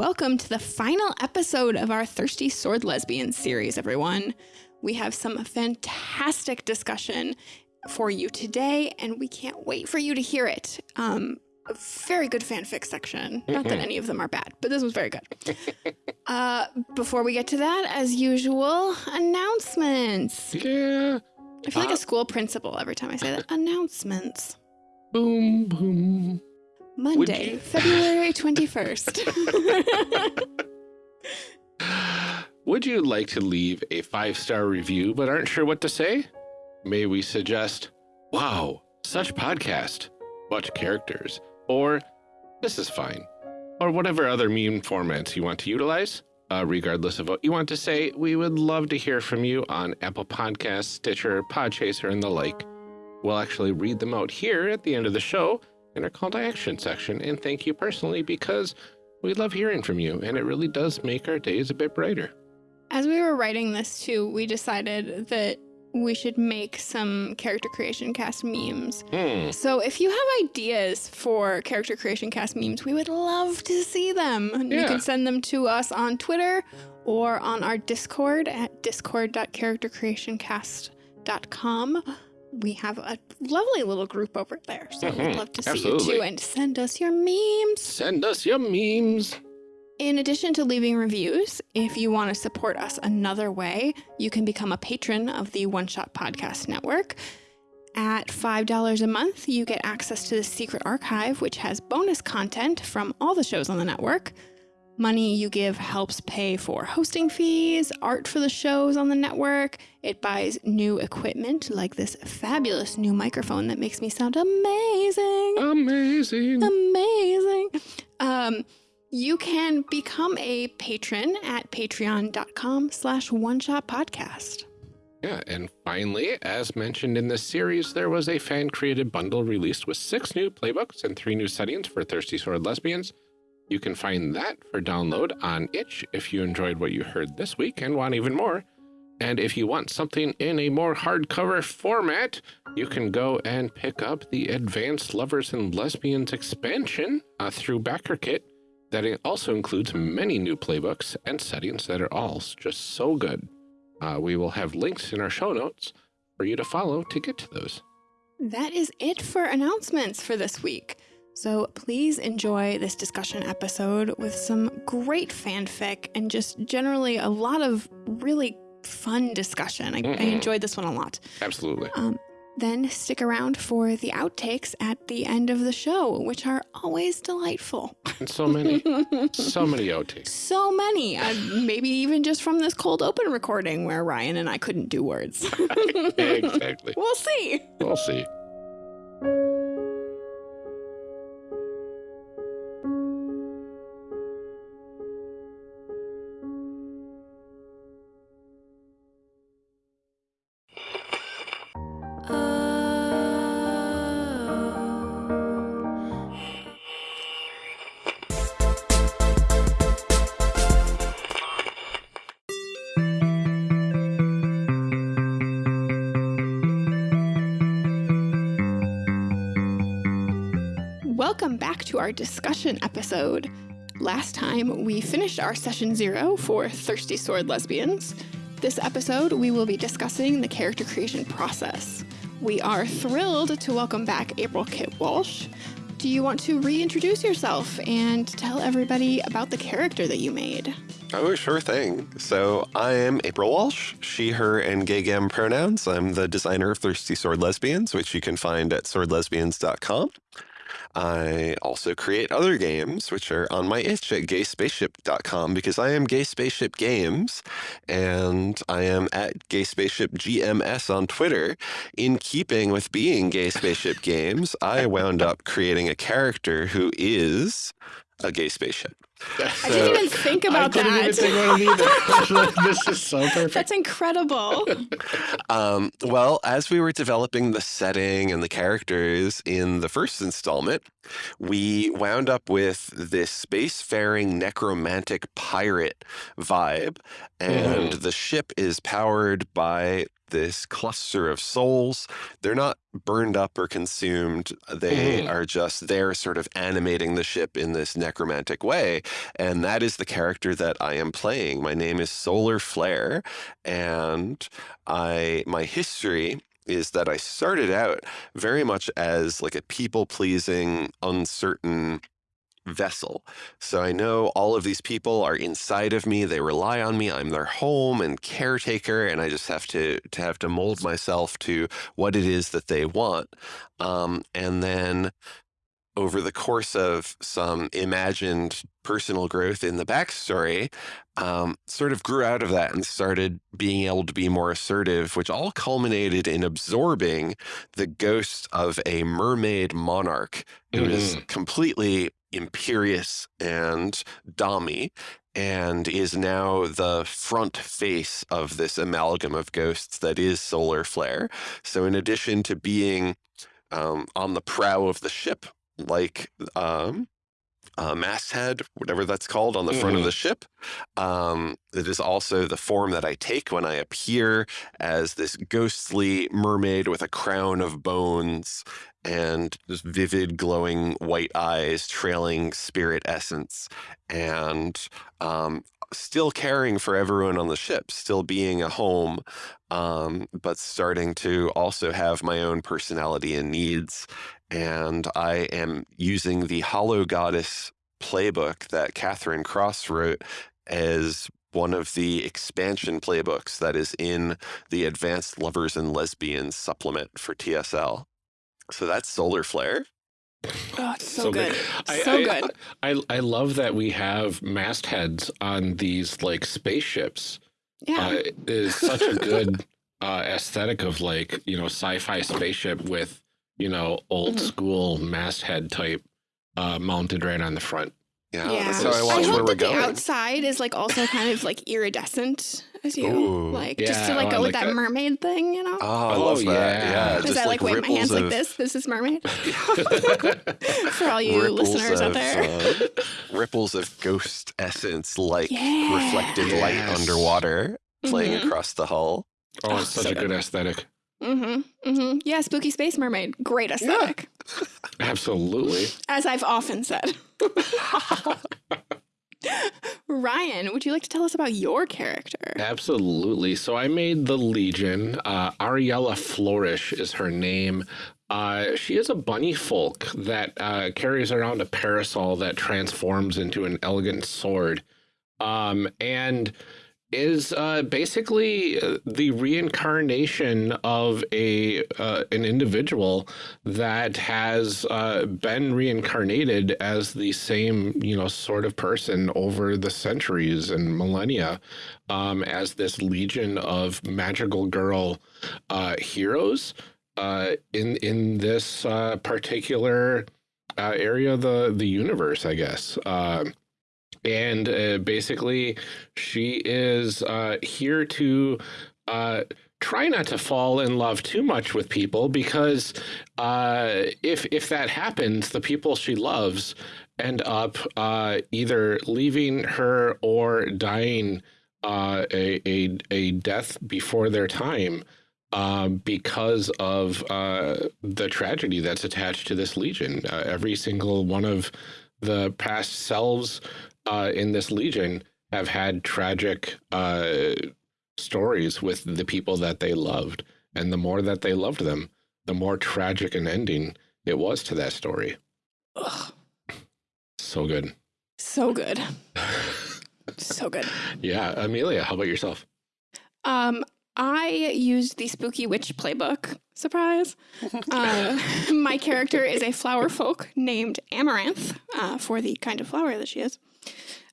Welcome to the final episode of our Thirsty Sword Lesbian series, everyone. We have some fantastic discussion for you today, and we can't wait for you to hear it. Um, a very good fanfic section. Not that any of them are bad, but this was very good. uh, before we get to that, as usual, announcements. Yeah. I feel like Uh, a school principal every time I say that. Announcements. Boom, boom. Monday, February 21st. Would you like to leave a five-star review but aren't sure what to say? May we suggest, wow, such podcast, what characters, or this is fine, or whatever other meme formats you want to utilize? Uh, regardless of what you want to say, we would love to hear from you on Apple Podcasts, Stitcher, Podchaser, and the like. We'll actually read them out here at the end of the show in our call to action section and thank you personally because we love hearing from you and it really does make our days a bit brighter. As we were writing this too, we decided that we should make some character creation cast memes. Hmm. So if you have ideas for character creation cast memes, we would love to see them. You can send them to us on Twitter or on our Discord at discord.charactercreationcast.com. We have a lovely little group over there, so we'd Mhm. love to see you too and send us your memes. Send us your memes. In addition to leaving reviews, if you want to support us another way, you can become a patron of the One Shot Podcast Network. At $5 a month, you get access to the secret archive, which has bonus content from all the shows on the network. Money you give helps pay for hosting fees, art for the shows on the network. It buys new equipment like this fabulous new microphone that makes me sound amazing Amazing. amazing. Um, you can become a patron at patreon.com slash one shot podcast. Yeah, and finally, as mentioned in this series, there was a fan-created bundle released with six new playbooks and three new settings for Thirsty Sword Lesbians. You can find that for download on itch if you enjoyed what you heard this week and want even more. And if you want something in a more hardcover format, you can go and pick up the Advanced Lovers and Lesbians expansion uh, through BackerKit. That also includes many new playbooks and settings that are all just so good. Uh, we will have links in our show notes for you to follow to get to those. That is it for announcements for this week. So please enjoy this discussion episode with some great fanfic and just generally a lot of really fun discussion. I, I Mhm. enjoyed this one a lot. Absolutely. Um, then stick around for the outtakes at the end of the show, which are always delightful. And so many, so many outtakes. So many. Uh, maybe even just from this cold open recording where Ryan and I couldn't do words. exactly. we'll see. We'll see. Our discussion episode. Last time we finished our session zero for Thirsty Sword Lesbians. This episode we will be discussing the character creation process. We are thrilled to welcome back April Kit Walsh. Do you want to reintroduce yourself and tell everybody about the character that you made? Oh, sure thing. So I am April Walsh, she, her, and gay gam pronouns. I'm the designer of Thirsty Sword Lesbians, which you can find at swordlesbians.com. I also create other games, which are on my itch at gayspaceship.com because I am Gay Spaceship Games and I am at Gay Spaceship GMS on Twitter. In keeping with being Gay Spaceship Games, I wound up creating a character who is a gay spaceship. I didn't even think about I that. even think about it this is so perfect. That's incredible. Um, well, as we were developing the setting and the characters in the first installment, we wound up with this spacefaring necromantic pirate vibe, and the ship is powered by this cluster of souls. They're not burned up or consumed. They Mm. are just there, sort of animating the ship in this necromantic way. And that is the character that I am playing. My name is Solar Flare, and I my history is that I started out very much as like a people pleasing, uncertain vessel. So I know all of these people are inside of me. They rely on me. I'm their home and caretaker, and I just have to to have to mold myself to what it is that they want. Um, and then over the course of some imagined personal growth in the backstory, um, sort of grew out of that and started being able to be more assertive, which all culminated in absorbing the ghost of a mermaid monarch who is completely imperious and dommy and is now the front face of this amalgam of ghosts that is solar flare. So in addition to being um, on the prow of the ship like um, uh, masthead, whatever that's called, on the front of Mhm. the ship. Um, it is also the form that I take when I appear as this ghostly mermaid with a crown of bones and just vivid, glowing white eyes, trailing spirit essence, and um, still caring for everyone on the ship, still being a home, um, but starting to also have my own personality and needs. And I am using the Hollow Goddess playbook that Catherine Cross wrote as one of the expansion playbooks that is in the Advanced Lovers and Lesbians supplement for TSL. So that's Solar Flare. Oh, it's so, good. I, so I, good. I, I love that we have mastheads on these like spaceships. Yeah. Uh, it is such a good uh, aesthetic of like, you know, sci-fi spaceship with, you know, old Mhm. school masthead type uh, mounted right on the front. Yeah, yeah. that's how I I watch I where hope we're that the going. outside is like also kind of like iridescent as you Ooh. like just to like oh, go I with like that, that. mermaid thing, you know? Oh, I Oh, love that. yeah. Yeah, Is just that like, like wave my hands ripples like this? This is mermaid for all you ripples listeners out there. uh, ripples of ghost essence, like Yeah. reflected light underwater, playing Mhm. across the hull. Oh, it's Oh, such so a good good. aesthetic. Mm-hmm. Mm-hmm. Yeah, spooky space mermaid. Great aesthetic. Yeah. Absolutely. As I've often said. Ryan, would you like to tell us about your character? Absolutely. So I made the Legion. Uh, Ariella Flourish is her name. Uh, she is a bunny folk that uh, carries around a parasol that transforms into an elegant sword. Um, and is uh, basically uh, the reincarnation of a uh, an individual that has uh, been reincarnated as the same you know sort of person over the centuries and millennia um, as this legion of magical girl uh, heroes uh, in in this particular area of the the universe, I guess. Um and uh, basically, she is uh, here to uh, try not to fall in love too much with people because uh, if if that happens, the people she loves end up uh, either leaving her or dying uh, a, a a death before their time because of uh, the tragedy that's attached to this legion. Uh, every single one of the past selves uh, in this legion have had tragic uh, stories with the people that they loved. And the more that they loved them, the more tragic an ending it was to that story. Ugh, So good. so good. So good. yeah. Amelia, how about yourself? Um, I used the Spooky Witch playbook. Surprise. Uh, my character is a flower folk named Amaranth uh, for the kind of flower that she is.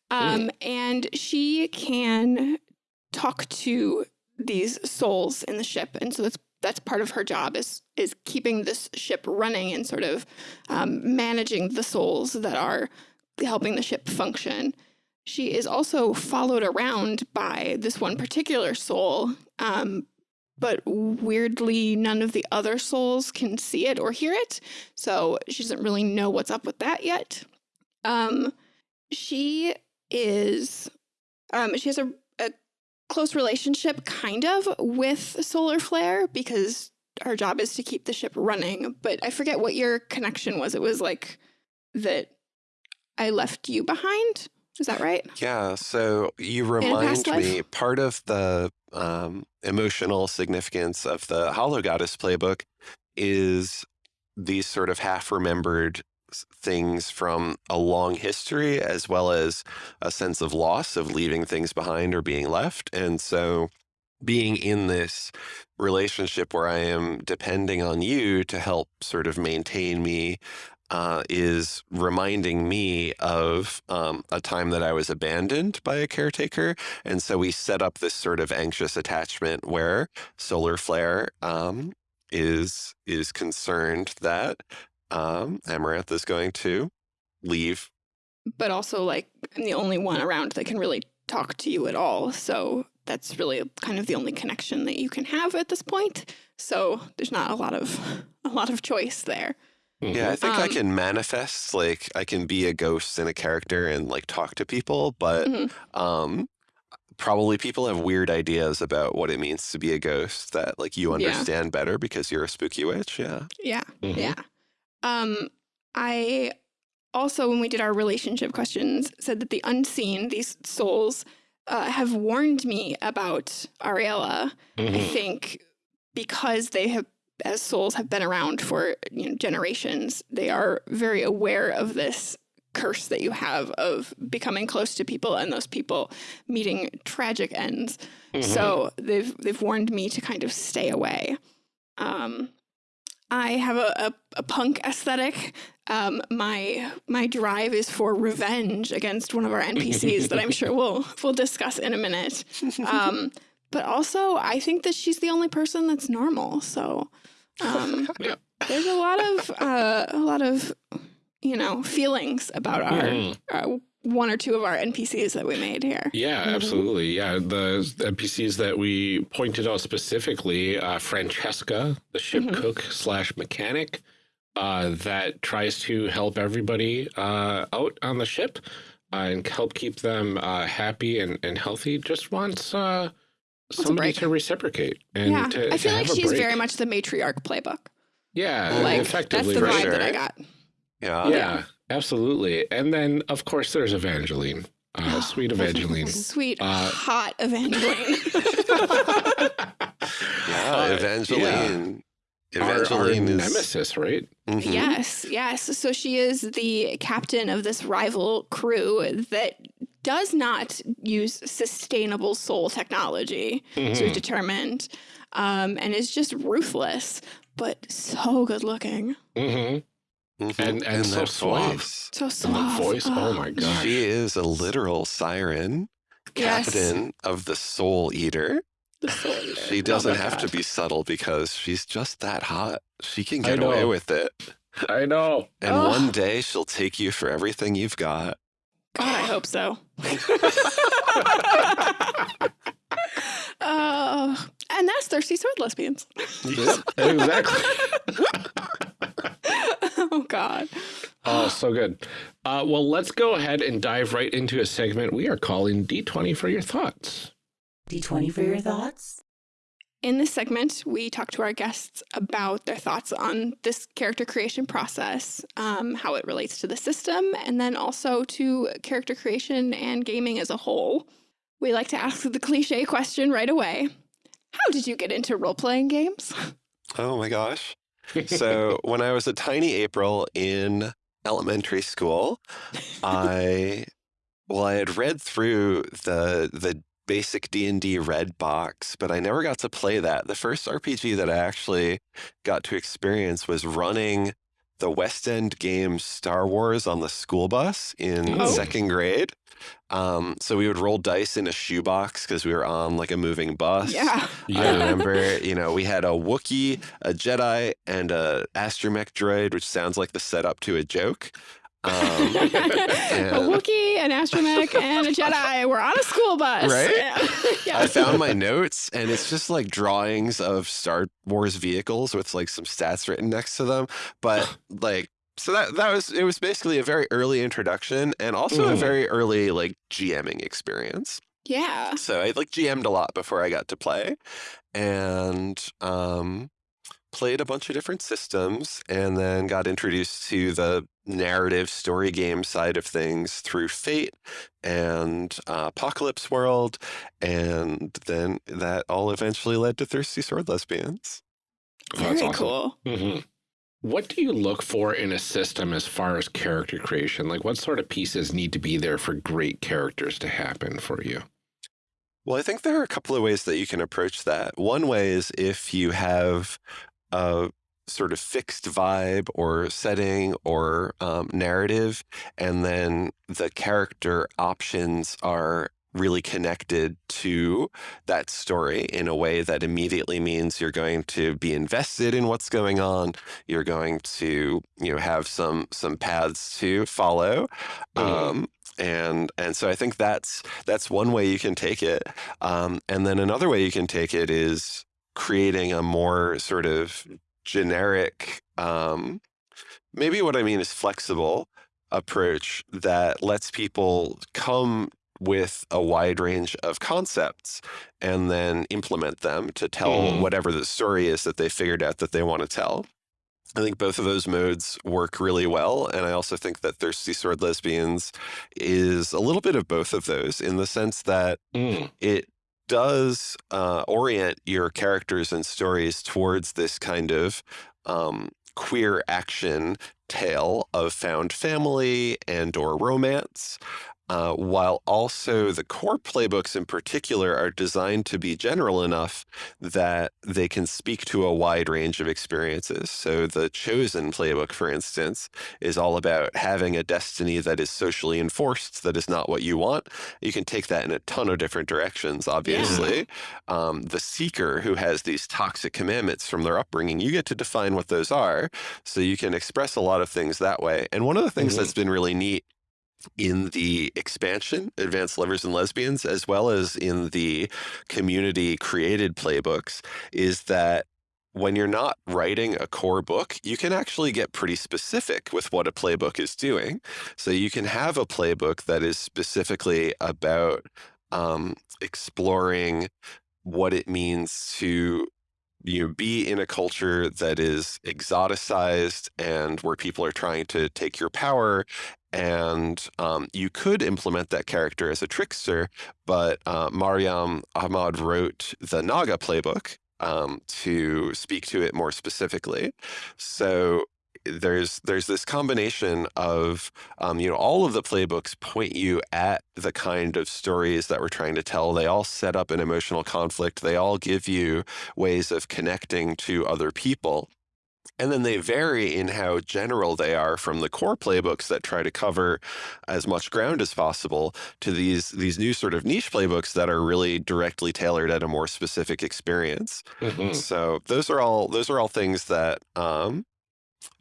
Um, and she can talk to these souls in the ship. And so that's that's part of her job is is keeping this ship running and sort of um, managing the souls that are helping the ship function. She is also followed around by this one particular soul, um, but weirdly, none of the other souls can see it or hear it. So she doesn't really know what's up with that yet. Um, she is, um, she has a, a close relationship, kind of, with Solar Flare because our job is to keep the ship running. But I forget what your connection was. It was like that I left you behind. Is that right? Yeah, so you remind me part of the um, emotional significance of the Hollow Goddess playbook is these sort of half remembered things from a long history, as well as a sense of loss of leaving things behind or being left. And so being in this relationship where I am depending on you to help sort of maintain me uh, is reminding me of um, a time that I was abandoned by a caretaker. And so we set up this sort of anxious attachment where Solar Flare um, is is concerned that um, Amaranth is going to leave. But also, like, I'm the only one around that can really talk to you at all. So that's really kind of the only connection that you can have at this point. So there's not a lot of a lot of choice there. Yeah, I think I Um, can manifest like I can be a ghost and a character and like talk to people, but Mhm. um probably people have weird ideas about what it means to be a ghost that like you Yeah. understand better because you're a spooky witch. Yeah. Yeah. Mhm. Yeah. Um, I also, when we did our relationship questions, said that the unseen, these souls, uh, have warned me about Ariella. I Mhm. think because they have, as souls, have been around for you know generations, they are very aware of this curse that you have of becoming close to people and those people meeting tragic ends. Mhm. So they've they've warned me to kind of stay away. Um, I have a, a, a punk aesthetic. Um, my my drive is for revenge against one of our NPCs that I'm sure we'll we'll discuss in a minute. Um, but also, I think that she's the only person that's normal. So um, Yeah. there's a lot of uh, a lot of you know feelings about our Mhm. uh, one or two of our NPCs that we made here. Yeah, Mhm. absolutely. Yeah, the NPCs that we pointed out specifically, uh, Francesca, the ship Mhm. cook slash mechanic, uh, that tries to help everybody uh, out on the ship uh, and help keep them uh, happy and, and healthy. Just wants uh, a somebody to reciprocate and yeah, to, I feel like she's break. very much the matriarch playbook. yeah, Like that's the vibe right. that I sure. got. Yeah. Yeah, absolutely. And then of course there's Evangeline, uh, sweet Evangeline. Sweet, Uh, hot Evangeline. Yeah. Uh, Evangeline. Our, our Evangeline is nemesis, right? Mhm. Yes, yes. So she is the captain of this rival crew that does not use sustainable soul technology, so Mhm. we've determined, um, and is just ruthless, but so good looking. Mhm. Mhm. And- and so that suave. voice. So And soft. voice, oh my god. She is a literal siren, Yes. captain of the Soul Eater. The soul eater. She Oh doesn't my have to be subtle because she's just that hot. She can get away with it. I know. And Ugh. one day she'll take you for everything you've got. God, I hope so. uh, and that's Thirsty Sword Lesbians. Yep, exactly. oh, God. Oh, so good. Uh, well, let's go ahead and dive right into a segment we are calling D20 for your thoughts. D20 for your thoughts? In this segment, we talk to our guests about their thoughts on this character creation process, um, how it relates to the system, and then also to character creation and gaming as a whole. We like to ask the cliche question right away How did you get into role playing games? Oh my gosh. So when I was a tiny April in elementary school, I well, I had read through the the basic D&D red box, but I never got to play that. The first RPG that I actually got to experience was running the West End game Star Wars on the school bus in Oh. second grade. Um, so we would roll dice in a shoebox because we were on like a moving bus. Yeah. I remember, you know, we had a Wookiee, a Jedi, and a astromech droid, which sounds like the setup to a joke. Um, a Wookiee, an astromech, and a Jedi were on a school bus. Right? Yeah. I found my notes, and it's just like drawings of Star Wars vehicles with like some stats written next to them. But like, so that that was it was basically a very early introduction, and also a Mm. very early like GMing experience. yeah. So I like GM'd a lot before I got to play, and um, played a bunch of different systems and then got introduced to the narrative story game side of things through Fate and uh, Apocalypse World. And then that all eventually led to Thirsty Sword Lesbians. Oh, Very awesome. cool. Mhm. What do you look for in a system as far as character creation? Like, what sort of pieces need to be there for great characters to happen for you? Well, I think there are a couple of ways that you can approach that. One way is if you have a sort of fixed vibe or setting or um, narrative, and then the character options are really connected to that story in a way that immediately means you're going to be invested in what's going on. You're going to, you know, have some some paths to follow. Mhm. Um, and and so I think that's that's one way you can take it. Um, and then another way you can take it is creating a more sort of generic, um, maybe what I mean is flexible approach that lets people come with a wide range of concepts and then implement them to tell Mhm. whatever the story is that they figured out that they want to tell. I think both of those modes work really well. And I also think that Thirsty Sword Lesbians is a little bit of both of those in the sense that Mm. it does uh, orient your characters and stories towards this kind of um, queer action tale of found family and or romance uh, while also the core playbooks in particular are designed to be general enough that they can speak to a wide range of experiences. So the Chosen playbook, for instance, is all about having a destiny that is socially enforced, that is not what you want. You can take that in a ton of different directions, obviously. Um, the Seeker, who has these toxic commandments from their upbringing, you get to define what those are. So you can express a lot of things that way. And one of the things Mhm. that's been really neat in the expansion, Advanced Lovers and Lesbians, as well as in the community created playbooks, is that when you're not writing a core book, you can actually get pretty specific with what a playbook is doing. So you can have a playbook that is specifically about um, exploring what it means to you know, be in a culture that is exoticized and where people are trying to take your power and um, you could implement that character as a trickster, but uh, Mariam Ahmad wrote the Naga playbook um, to speak to it more specifically. So there's there's this combination of um, you know all of the playbooks point you at the kind of stories that we're trying to tell. They all set up an emotional conflict. They all give you ways of connecting to other people. And then they vary in how general they are from the core playbooks that try to cover as much ground as possible to these these new sort of niche playbooks that are really directly tailored at a more specific experience. Mhm. So those are all those are all things that um,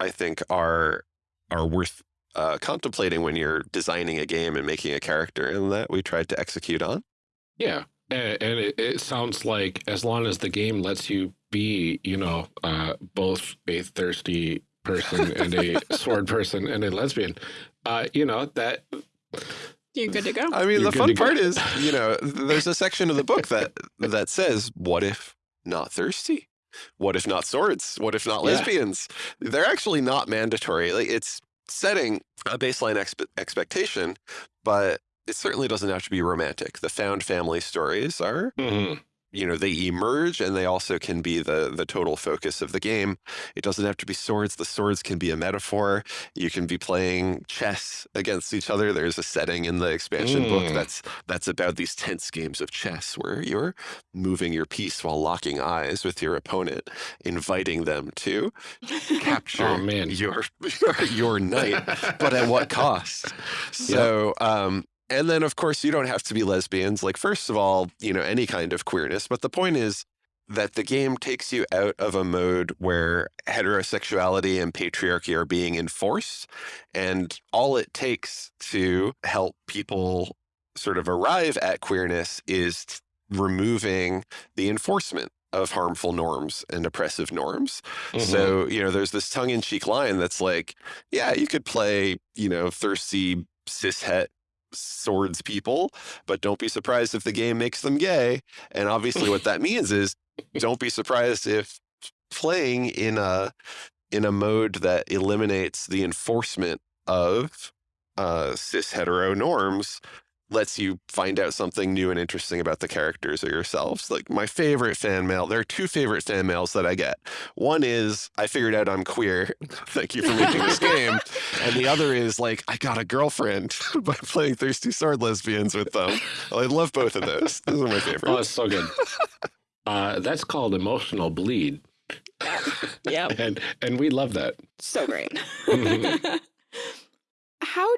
I think are are worth uh, contemplating when you're designing a game and making a character, and that we tried to execute on. Yeah. And, and it, it sounds like as long as the game lets you be, you know, uh, both a thirsty person and a sword person and a lesbian, uh, you know, that You're good to go. I mean, You're the fun to go. part is, you know, there's a section of the book that that says, "What if not thirsty? What if not swords? What if not Yeah. lesbians?" They're actually not mandatory. Like it's setting a baseline expe- expectation, but it certainly doesn't have to be romantic. The found family stories are Mhm. You know they emerge and they also can be the the total focus of the game it doesn't have to be swords the swords can be a metaphor you can be playing chess against each other there's a setting in the expansion book Mm. that's that's about these tense games of chess where you're moving your piece while locking eyes with your opponent inviting them to capture Oh, man. your your, your knight but at what cost? So, um, and then of course you don't have to be lesbians. Like first of all, you know any kind of queerness. But the point is that the game takes you out of a mode where heterosexuality and patriarchy are being enforced, and all it takes to help people sort of arrive at queerness is removing the enforcement of harmful norms and oppressive norms. Mhm. So, you know, there's this tongue in cheek line that's like, yeah, you could play, you know, thirsty cishet swords people, but don't be surprised if the game makes them gay. And obviously, what that means is don't be surprised if playing in a in a mode that eliminates the enforcement of uh, cis hetero norms lets you find out something new and interesting about the characters or yourselves. Like my favorite fan mail, there are two favorite fan mails that I get. One is I figured out I'm queer. Thank you for making this game. And the other is like I got a girlfriend by playing Thirsty Sword Lesbians with them. I love both of those. Those are my favorite. Oh, it's so good. uh, that's called emotional bleed. Yep. And and we love that. So great.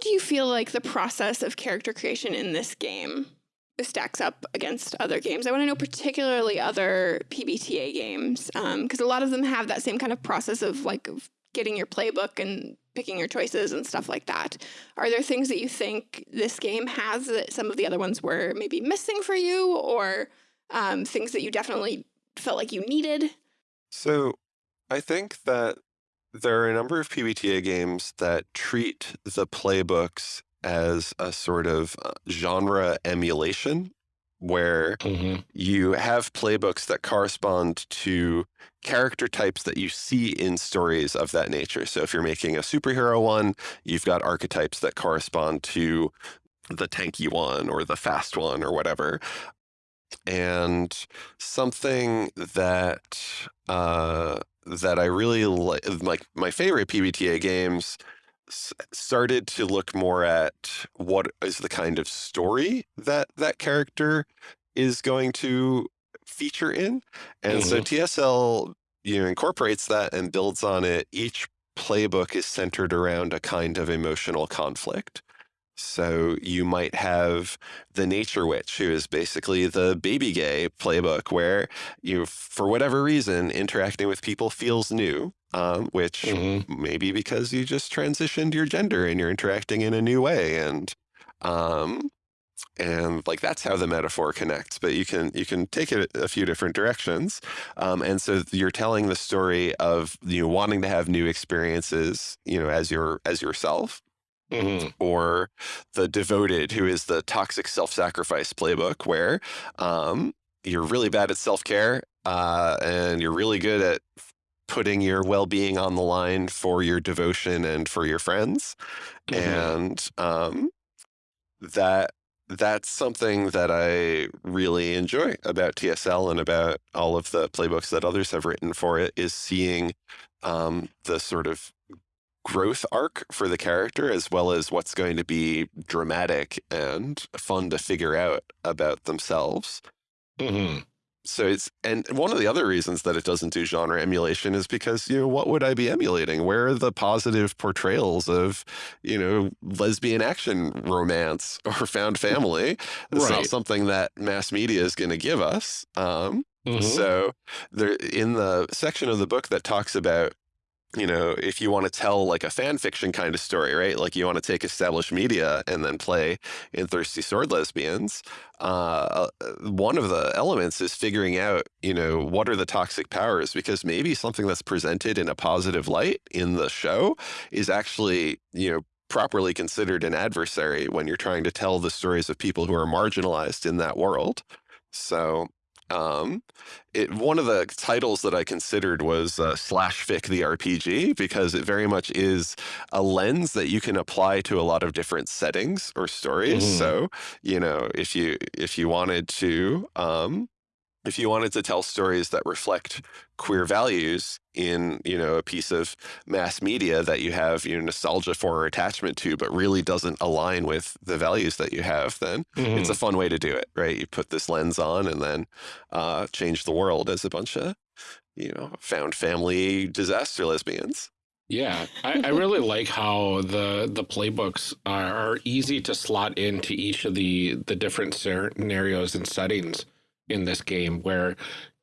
Do you feel like the process of character creation in this game stacks up against other games? I want to know particularly other PBTA games because a lot of them have that same kind of process of like getting your playbook and picking your choices and stuff like that. Are there things that you think this game has that some of the other ones were maybe missing for you or um, things that you definitely felt like you needed? So I think that there are a number of PBTA games that treat the playbooks as a sort of uh, genre emulation where Mhm. you have playbooks that correspond to character types that you see in stories of that nature. So if you're making a superhero one, you've got archetypes that correspond to the tanky one or the fast one or whatever. And something that uh, that I really like, like my favorite PBTA games started to look more at what is the kind of story that that character is going to feature in. And so mm-hmm. TSL you know incorporates that and builds on it. Each playbook is centered around a kind of emotional conflict. So you might have the Nature Witch, who is basically the baby gay playbook, where you, for whatever reason, interacting with people feels new, um, which Mhm. maybe because you just transitioned your gender and you're interacting in a new way, and um, and like that's how the metaphor connects. But you can you can take it a few different directions, um, and so you're telling the story of you know, wanting to have new experiences, you know, as your as yourself Mhm. or the devoted who is the toxic self-sacrifice playbook where um, you're really bad at self-care uh, and you're really good at putting your well-being on the line for your devotion and for your friends Mhm. and um, that that's something that I really enjoy about TSL and about all of the playbooks that others have written for it is seeing um, the sort of growth arc for the character as well as what's going to be dramatic and fun to figure out about themselves. Mhm. So it's and one of the other reasons that it doesn't do genre emulation is because you know what would I be emulating? Where are the positive portrayals of you know lesbian action romance or found family? It's not something that mass media is going to give us. Um, Mhm. so there in the section of the book that talks about you know if you want to tell like a fan fiction kind of story right? Like you want to take established media and then play in thirsty sword lesbians uh, one of the elements is figuring out you know what are the toxic powers because maybe something that's presented in a positive light in the show is actually you know properly considered an adversary when you're trying to tell the stories of people who are marginalized in that world. So um, it one of the titles that I considered was uh, slash fic the RPG because it very much is a lens that you can apply to a lot of different settings or stories. Mhm. So you know if you if you wanted to um, if you wanted to tell stories that reflect queer values in you know a piece of mass media that you have you know nostalgia for or attachment to but really doesn't align with the values that you have then Mhm. it's a fun way to do it, right? You put this lens on and then uh, change the world as a bunch of, you know, found family disaster lesbians. Yeah, I, I really like how the the playbooks are, are easy to slot into each of the the different scenarios and settings in this game. Where,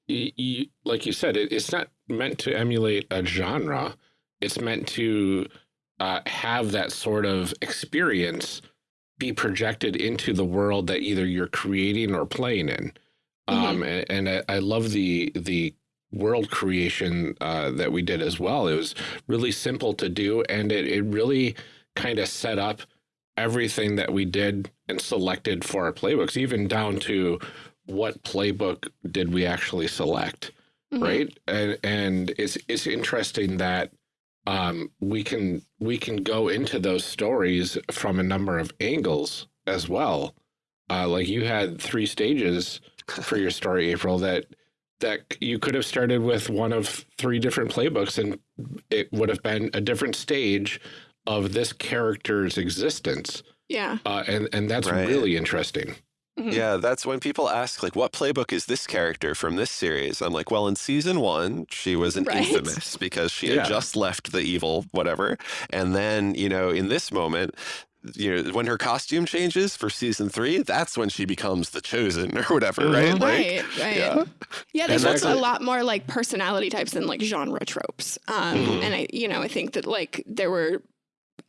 y you, like you said, it, it's not meant to emulate a genre. It's meant to uh, have that sort of experience be projected into the world that either you're creating or playing in. Um, and, and I, I love the the world creation uh, that we did as well. It was really simple to do, and it, it really kind of set up everything that we did and selected for our playbooks, even down to what playbook did we actually select. Mhm. right? And and it's it's interesting that um, we can we can go into those stories from a number of angles as well. Uh, like you had three stages for your story, April. That that you could have started with one of three different playbooks, and it would have been a different stage of this character's existence. Yeah. Uh, and and that's Right. really interesting. Mhm. Yeah, that's when people ask, like, what playbook is this character from this series? I'm like, well, in season one, she was an Right. infamous because she had just left the evil, whatever. And then, you know, in this moment, you know, when her costume changes for season three, that's when she becomes the chosen or whatever, right? Mhm. Like, right, right. yeah. Yeah, there's And also a lot more like personality types than like genre tropes. Um, Mhm. And I, you know, I think that like there were,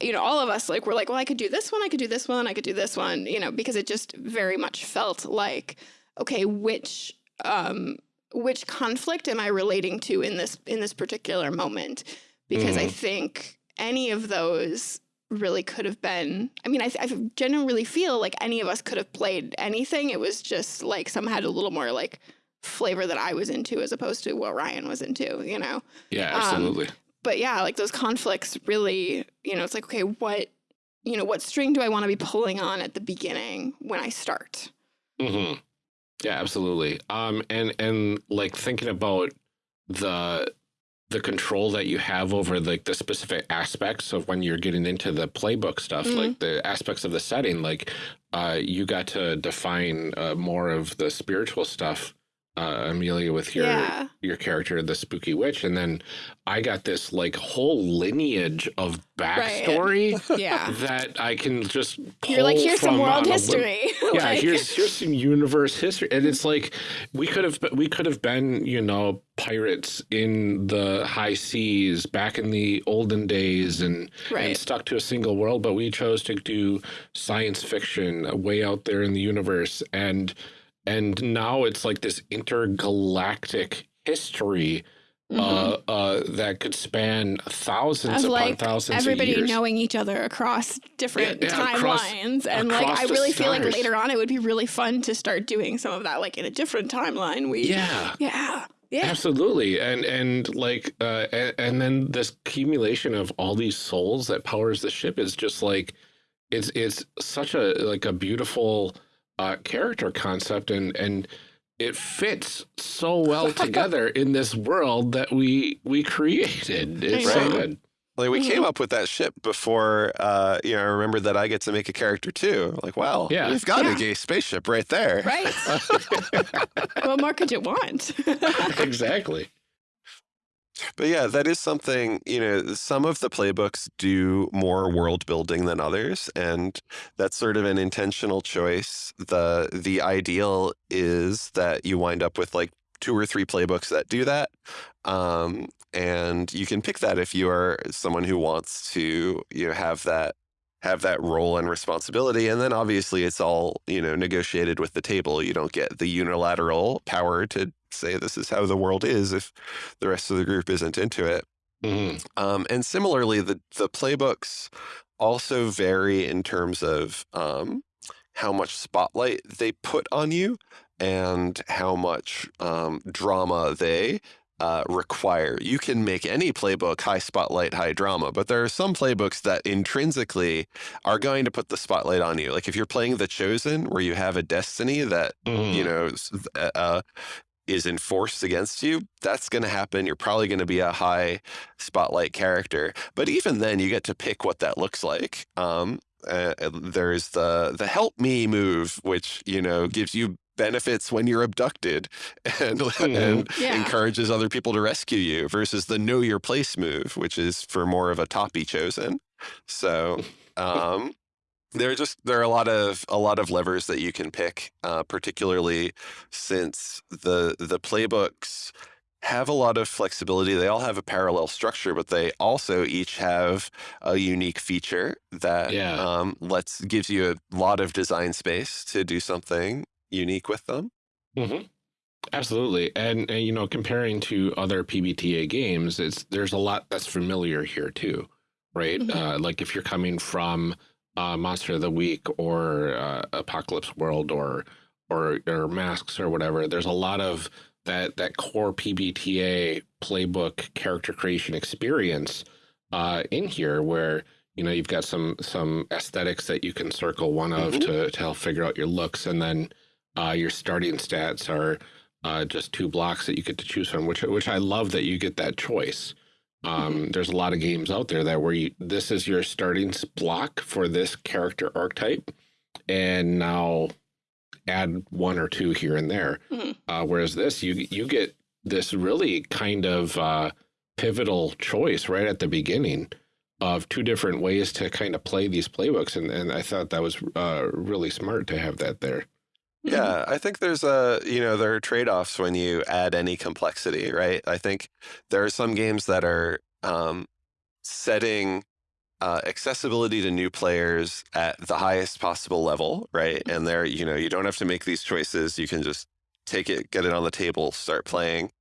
you know, all of us like were like, well, I could do this one, I could do this one, I could do this one, you know, because it just very much felt like, okay, which um, which conflict am I relating to in this in this particular moment? Because I Mhm. think any of those really could have been. I mean, I, I genuinely feel like any of us could have played anything. It was just like some had a little more like flavor that I was into as opposed to what Ryan was into, you know? Yeah, Um, absolutely. But yeah, like those conflicts really, you know, it's like, okay, what, you know, what string do I want to be pulling on at the beginning when I start? hmm Yeah, absolutely. Um, and and like thinking about the the control that you have over like the specific aspects of when you're getting into the playbook stuff, Mhm. like the aspects of the setting, like uh, you got to define uh, more of the spiritual stuff, uh, Amelia, with your yeah. your character, the spooky witch, and then I got this like whole lineage of backstory Yeah. that I can just You're like, here's some world whim- history. yeah, Like- here's here's some universe history, and it's like we could have we could have been you know pirates in the high seas back in the olden days and and stuck to a single world, but we chose to do science fiction way out there in the universe, and and now it's like this intergalactic history. Mhm. Uh, uh, that could span thousands of upon like thousands everybody of years. knowing each other across different Yeah, yeah, timelines and like i really feel like later on it would be really fun to start doing some of that like in a different timeline we yeah, yeah yeah Absolutely, and and like uh, and, and then this accumulation of all these souls that powers the ship is just like it's it's such a like a beautiful uh, character concept, and and it fits so well together in this world that we we created. It's so Right. good. Like we Mhm. came up with that ship before, uh, you know, I remember that I get to make a character too. Like, wow, Yeah. we've got Yeah. a gay spaceship right there. right what more could you want exactly. But yeah, that is something, you know, some of the playbooks do more world building than others, and that's sort of an intentional choice. The the ideal is that you wind up with like two or three playbooks that do that. Um, and you can pick that if you are someone who wants to, you know, have that have that role and responsibility. And then obviously it's all, you know, negotiated with the table. You don't get the unilateral power to say this is how the world is if the rest of the group isn't into it. Mhm. Um, and similarly, the the playbooks also vary in terms of um, how much spotlight they put on you and how much um, drama they uh, require. You can make any playbook high spotlight, high drama, but there are some playbooks that intrinsically are going to put the spotlight on you. Like if you're playing The Chosen, where you have a destiny that Mhm. you know uh, uh, is enforced against you that's going to happen. You're probably going to be a high spotlight character. But even then you get to pick what that looks like. Um, uh, there's the the help me move which you know gives you benefits when you're abducted and, and Yeah. encourages other people to rescue you versus the know your place move which is for more of a toppy chosen. So um there are just there are a lot of a lot of levers that you can pick, uh, particularly since the the playbooks have a lot of flexibility. They all have a parallel structure, but they also each have a unique feature that Yeah. um, lets gives you a lot of design space to do something unique with them. hmm Absolutely, and, and you know, comparing to other PBTA games, it's there's a lot that's familiar here too, right? Mhm. Uh, like if you're coming from uh, Monster of the Week or uh, Apocalypse World or or or Masks or whatever, there's a lot of that that core PBTA playbook character creation experience uh, in here, where you know you've got some some aesthetics that you can circle one of Mhm. to to help figure out your looks, and then uh, your starting stats are uh, just two blocks that you get to choose from, which which I love that you get that choice. Um, There's a lot of games out there that where you this is your starting block for this character archetype, and now add one or two here and there. Mhm. Uh, whereas this, you you get this really kind of uh, pivotal choice right at the beginning of two different ways to kind of play these playbooks, and and I thought that was uh, really smart to have that there. Yeah, I think there's a, you know, there are trade-offs when you add any complexity, right? I think there are some games that are um, setting uh, accessibility to new players at the highest possible level, right? And there, you know, you don't have to make these choices. You can just take it, get it on the table, start playing.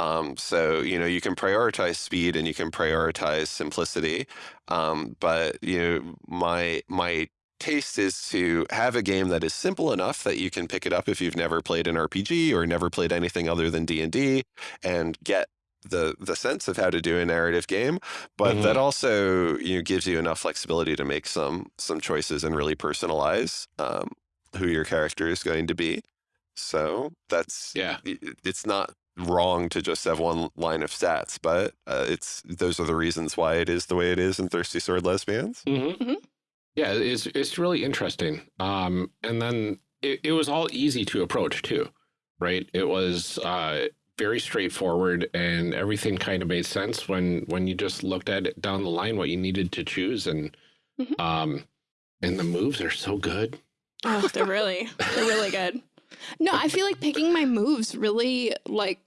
Um, so, you know, you can prioritize speed and you can prioritize simplicity. Um, but, you know, my, my taste is to have a game that is simple enough that you can pick it up if you've never played an RPG or never played anything other than D&D and get the the sense of how to do a narrative game, but that also you know gives you enough flexibility to make some some choices and really personalize um, who your character is going to be. So that's Yeah. it's not wrong to just have one line of stats, but uh, it's those are the reasons why it is the way it is in Thirsty Sword Lesbians. Mm-hmm. Mhm. Yeah, it's it's really interesting. Um, and then it, it was all easy to approach too, right? It was uh, very straightforward, and everything kind of made sense when when you just looked at it down the line what you needed to choose, and Mhm. um, and the moves are so good. Oh, they're really, they're really good. No, I feel like picking my moves really like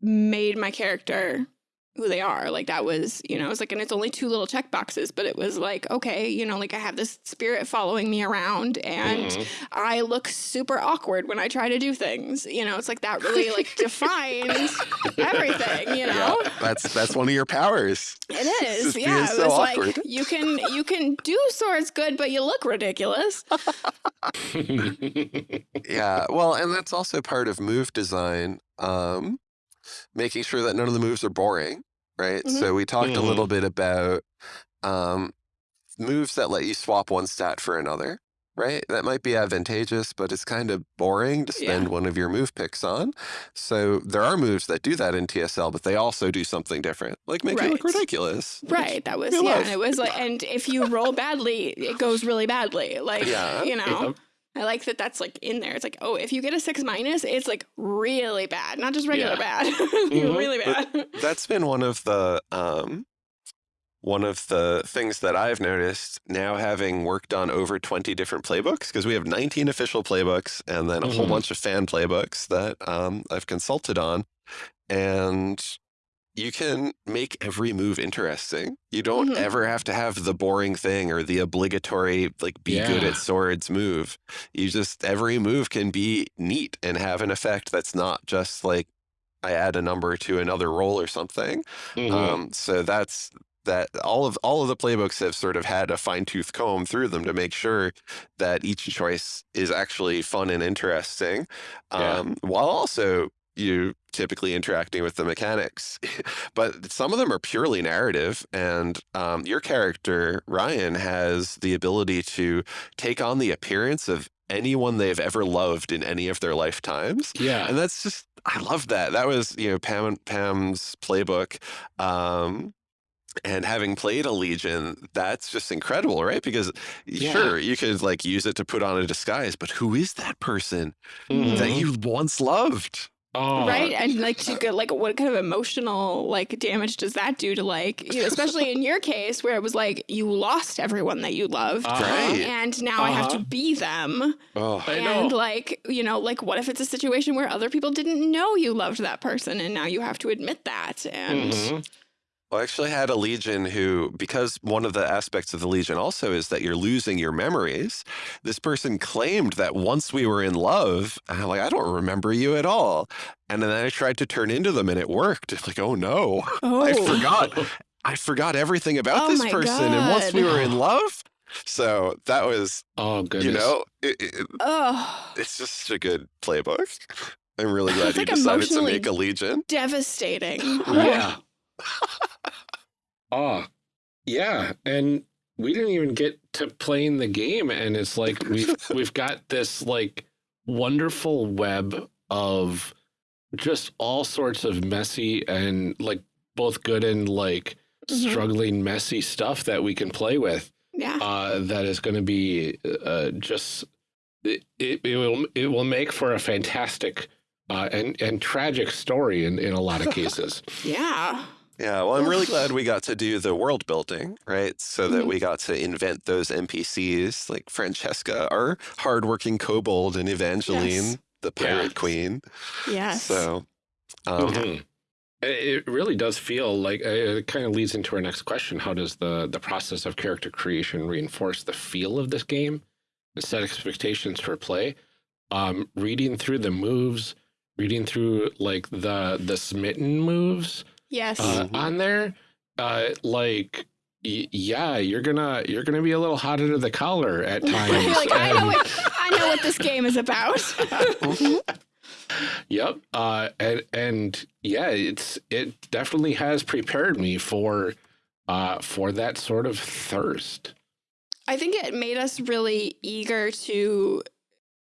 made my character who they are. Like that was, you know, it was like, and it's only two little check boxes, but it was like, okay, you know, like I have this spirit following me around and Mhm. I look super awkward when I try to do things. You know, it's like that really like defines everything, you know? That's that's one of your powers. It is, Just yeah. It so was like awkward. you can you can do swords good, but you look ridiculous. Yeah, well, and that's also part of move design, um, making sure that none of the moves are boring, right? Mhm. So we talked a Mhm. little bit about um, moves that let you swap one stat for another, right? That might be advantageous, but it's kind of boring to Yeah. spend one of your move picks on. So there are moves that do that in TSL, but they also do something different, like make you look ridiculous. Right. That was we yeah. love. And it was like, and if you roll badly, it goes really badly. Like Yeah. you know, Yep. I like that. That's like in there. It's like, oh, if you get a six minus, it's like really bad, not just regular Yeah. bad, Mhm. really But- bad. that's been one of the um one of the things that I've noticed now having worked on over 20 different playbooks because we have 19 official playbooks and then a whole Mhm. bunch of fan playbooks that um, I've consulted on and you can make every move interesting. You don't Mhm. ever have to have the boring thing or the obligatory like be good at swords move. You just every move can be neat and have an effect that's not just like I add a number to another roll or something. Mhm. Um, so that's that all of all of the playbooks have sort of had a fine tooth comb through them to make sure that each choice is actually fun and interesting, Yeah. um, while also you typically interacting with the mechanics. but some of them are purely narrative, and um, your character Ryan has the ability to take on the appearance of anyone they've ever loved in any of their lifetimes. yeah. And that's just I love that. That was, you know, Pam Pam's playbook. Um and having played a Legion, that's just incredible, right? Because Yeah. sure, you could like use it to put on a disguise, but who is that person Mhm. that you once loved? Oh, right and like to go like what kind of emotional like damage does that do to like you know especially in your case where it was like you lost everyone that you loved. Right. and now i have to Uh-huh. be them Oh, I and like you know like what if it's a situation where other people didn't know you loved that person and now you have to admit that and Mhm. Well, I actually had a Legion who, because one of the aspects of the Legion also is that you're losing your memories, this person claimed that once we were in love, I'm like, I don't remember you at all. And then I tried to turn into them and it worked. It's like, oh no, oh I forgot. I forgot everything about Oh this my person. And once we were in love, so that was, Oh goodness. you know, it, it, oh it's just such a good playbook. I'm really glad It's you like decided to make a legion. Devastating. Yeah. Oh, yeah. And we didn't even get to playing the game. And it's like we've we've got this like wonderful web of just all sorts of messy and like both good and like Mhm. struggling messy stuff that we can play with. Yeah. Uh, that is going to be uh, just it, it, it will it will make for a fantastic uh, and and tragic story in in a lot of cases. Yeah. Yeah, well, I'm really glad we got to do the world building, right? So that Mhm. we got to invent those NPCs like Francesca, our hardworking kobold, and Evangeline, Yes. the pirate Yeah. queen. Yes. So, um, Mhm. It it really does feel like uh, it kind of leads into our next question. How does the the process of character creation reinforce the feel of this game and set expectations for play? Um, reading through the moves, reading through like the the smitten moves yes. uh, on there, uh, like y yeah, you're gonna you're gonna be a little hot under the collar at times. You're like, I know what I know what this game is about. Yep. Uh, and and yeah, it's it definitely has prepared me for uh for that sort of thirst. I think it made us really eager to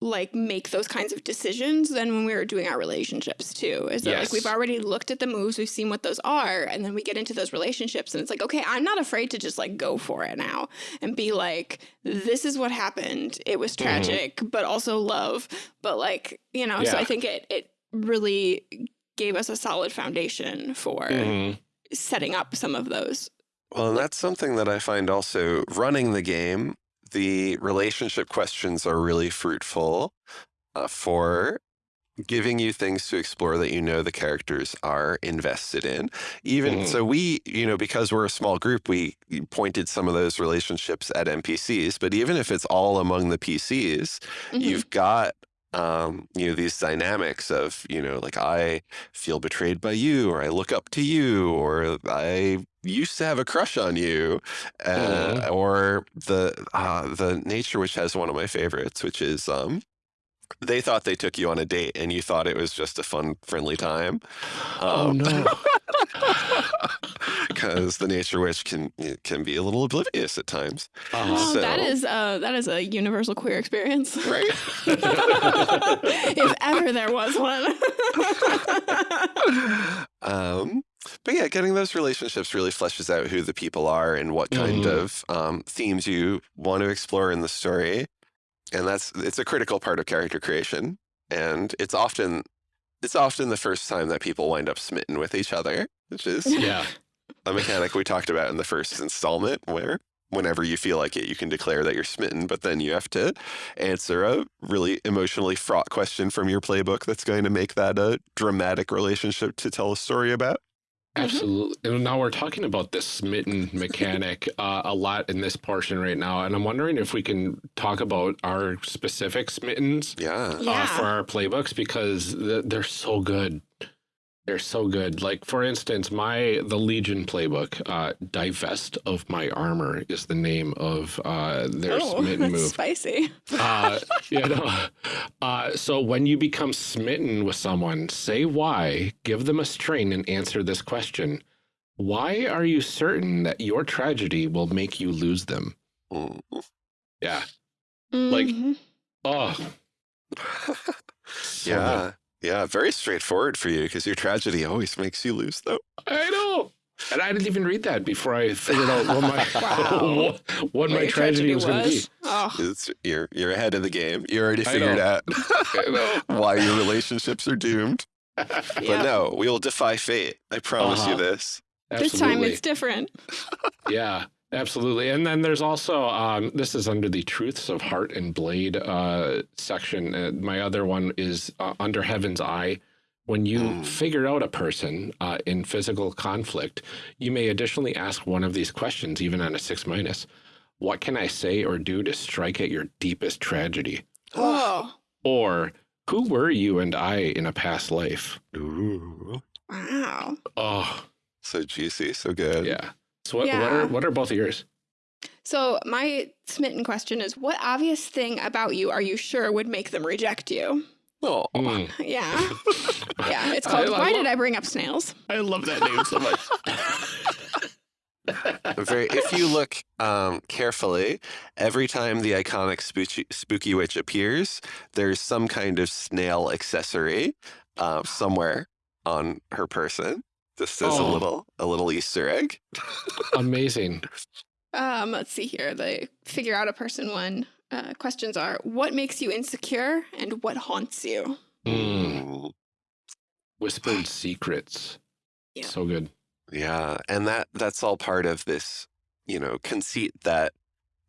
like make those kinds of decisions than when we were doing our relationships too. Is that like we've already looked at the moves, we've seen what those are, and then we get into those relationships and it's like, okay, I'm not afraid to just like go for it now and be like, this is what happened. It was tragic, but also love. But like, you know, so I think it it really gave us a solid foundation for Mhm. setting up some of those. well, and that's something that I find also running the game. The relationship questions are really fruitful uh, for giving you things to explore that you know the characters are invested in. Even Mhm. so, we, you know, because we're a small group, we pointed some of those relationships at NPCs. But even if it's all among the PCs, Mhm. you've got um, you know these dynamics of you know like I feel betrayed by you, or I look up to you, or I used to have a crush on you, uh, Mhm. or the uh, the nature witch has one of my favorites, which is um, they thought they took you on a date and you thought it was just a fun, friendly time. Oh Um, no. because the nature witch can can be a little oblivious at times. Uh-huh. Oh, that So- is uh, that is a universal queer experience, Right. if ever there was one. um, but yeah, getting those relationships really fleshes out who the people are and what kind Mhm. of um, themes you want to explore in the story, and that's it's a critical part of character creation, and it's often it's often the first time that people wind up smitten with each other, which is yeah. A mechanic we talked about in the first installment, where whenever you feel like it, you can declare that you're smitten, but then you have to answer a really emotionally fraught question from your playbook that's going to make that a dramatic relationship to tell a story about. Absolutely. And now we're talking about this smitten mechanic uh, a lot in this portion right now. And I'm wondering if we can talk about our specific smittens Yeah. Yeah. uh, for our playbooks because th- they're so good. They're so good. Like for instance, my the Legion playbook, uh, "Divest of My Armor" is the name of uh, their oh, smitten that's move. spicy. Uh, you know, uh, so when you become smitten with someone, say why, give them a string, and answer this question: Why are you certain that your tragedy will make you lose them? Mm. Yeah. Like- Mhm. Oh. so yeah. Yeah. Very straightforward for you because your tragedy always makes you lose, though. good. I know. And I didn't even read that before I figured out what my Wow. what, what What my your tragedy was going to be. Oh, It's, you're you're ahead of the game. You already figured out why your relationships are doomed. But no, we will defy fate. I promise you Uh-huh. this. This time it's different. Yeah, absolutely. And then there's also um, this is under the Truths of Heart and Blade uh, section. Uh, my other one is uh, Under Heaven's Eye. When you Mm. figure out a person uh, in physical conflict, you may additionally ask one of these questions, even on a six minus. What can I say or do to strike at your deepest tragedy? Oh, Or who were you and I in a past life? Ooh. wow. Oh, So juicy, so good. yeah. So what, what are what are both of yours? So my smitten question is, what obvious thing about you are you sure would make them reject you? Oh, Mm, Yeah. Yeah. It's I called love- Why Did I Bring Up Snails? I love that name so much. very. If you look um, carefully, every time the iconic spooky, spooky witch appears, there's some kind of snail accessory uh, somewhere on her person. Just as a Oh. little a little Easter egg. Amazing. Um, let's see here. The figure out a person one uh, questions are what makes you insecure and what haunts you? Mm, whispered secrets. Yeah. So good. Yeah, and that that's all part of this, you know, conceit that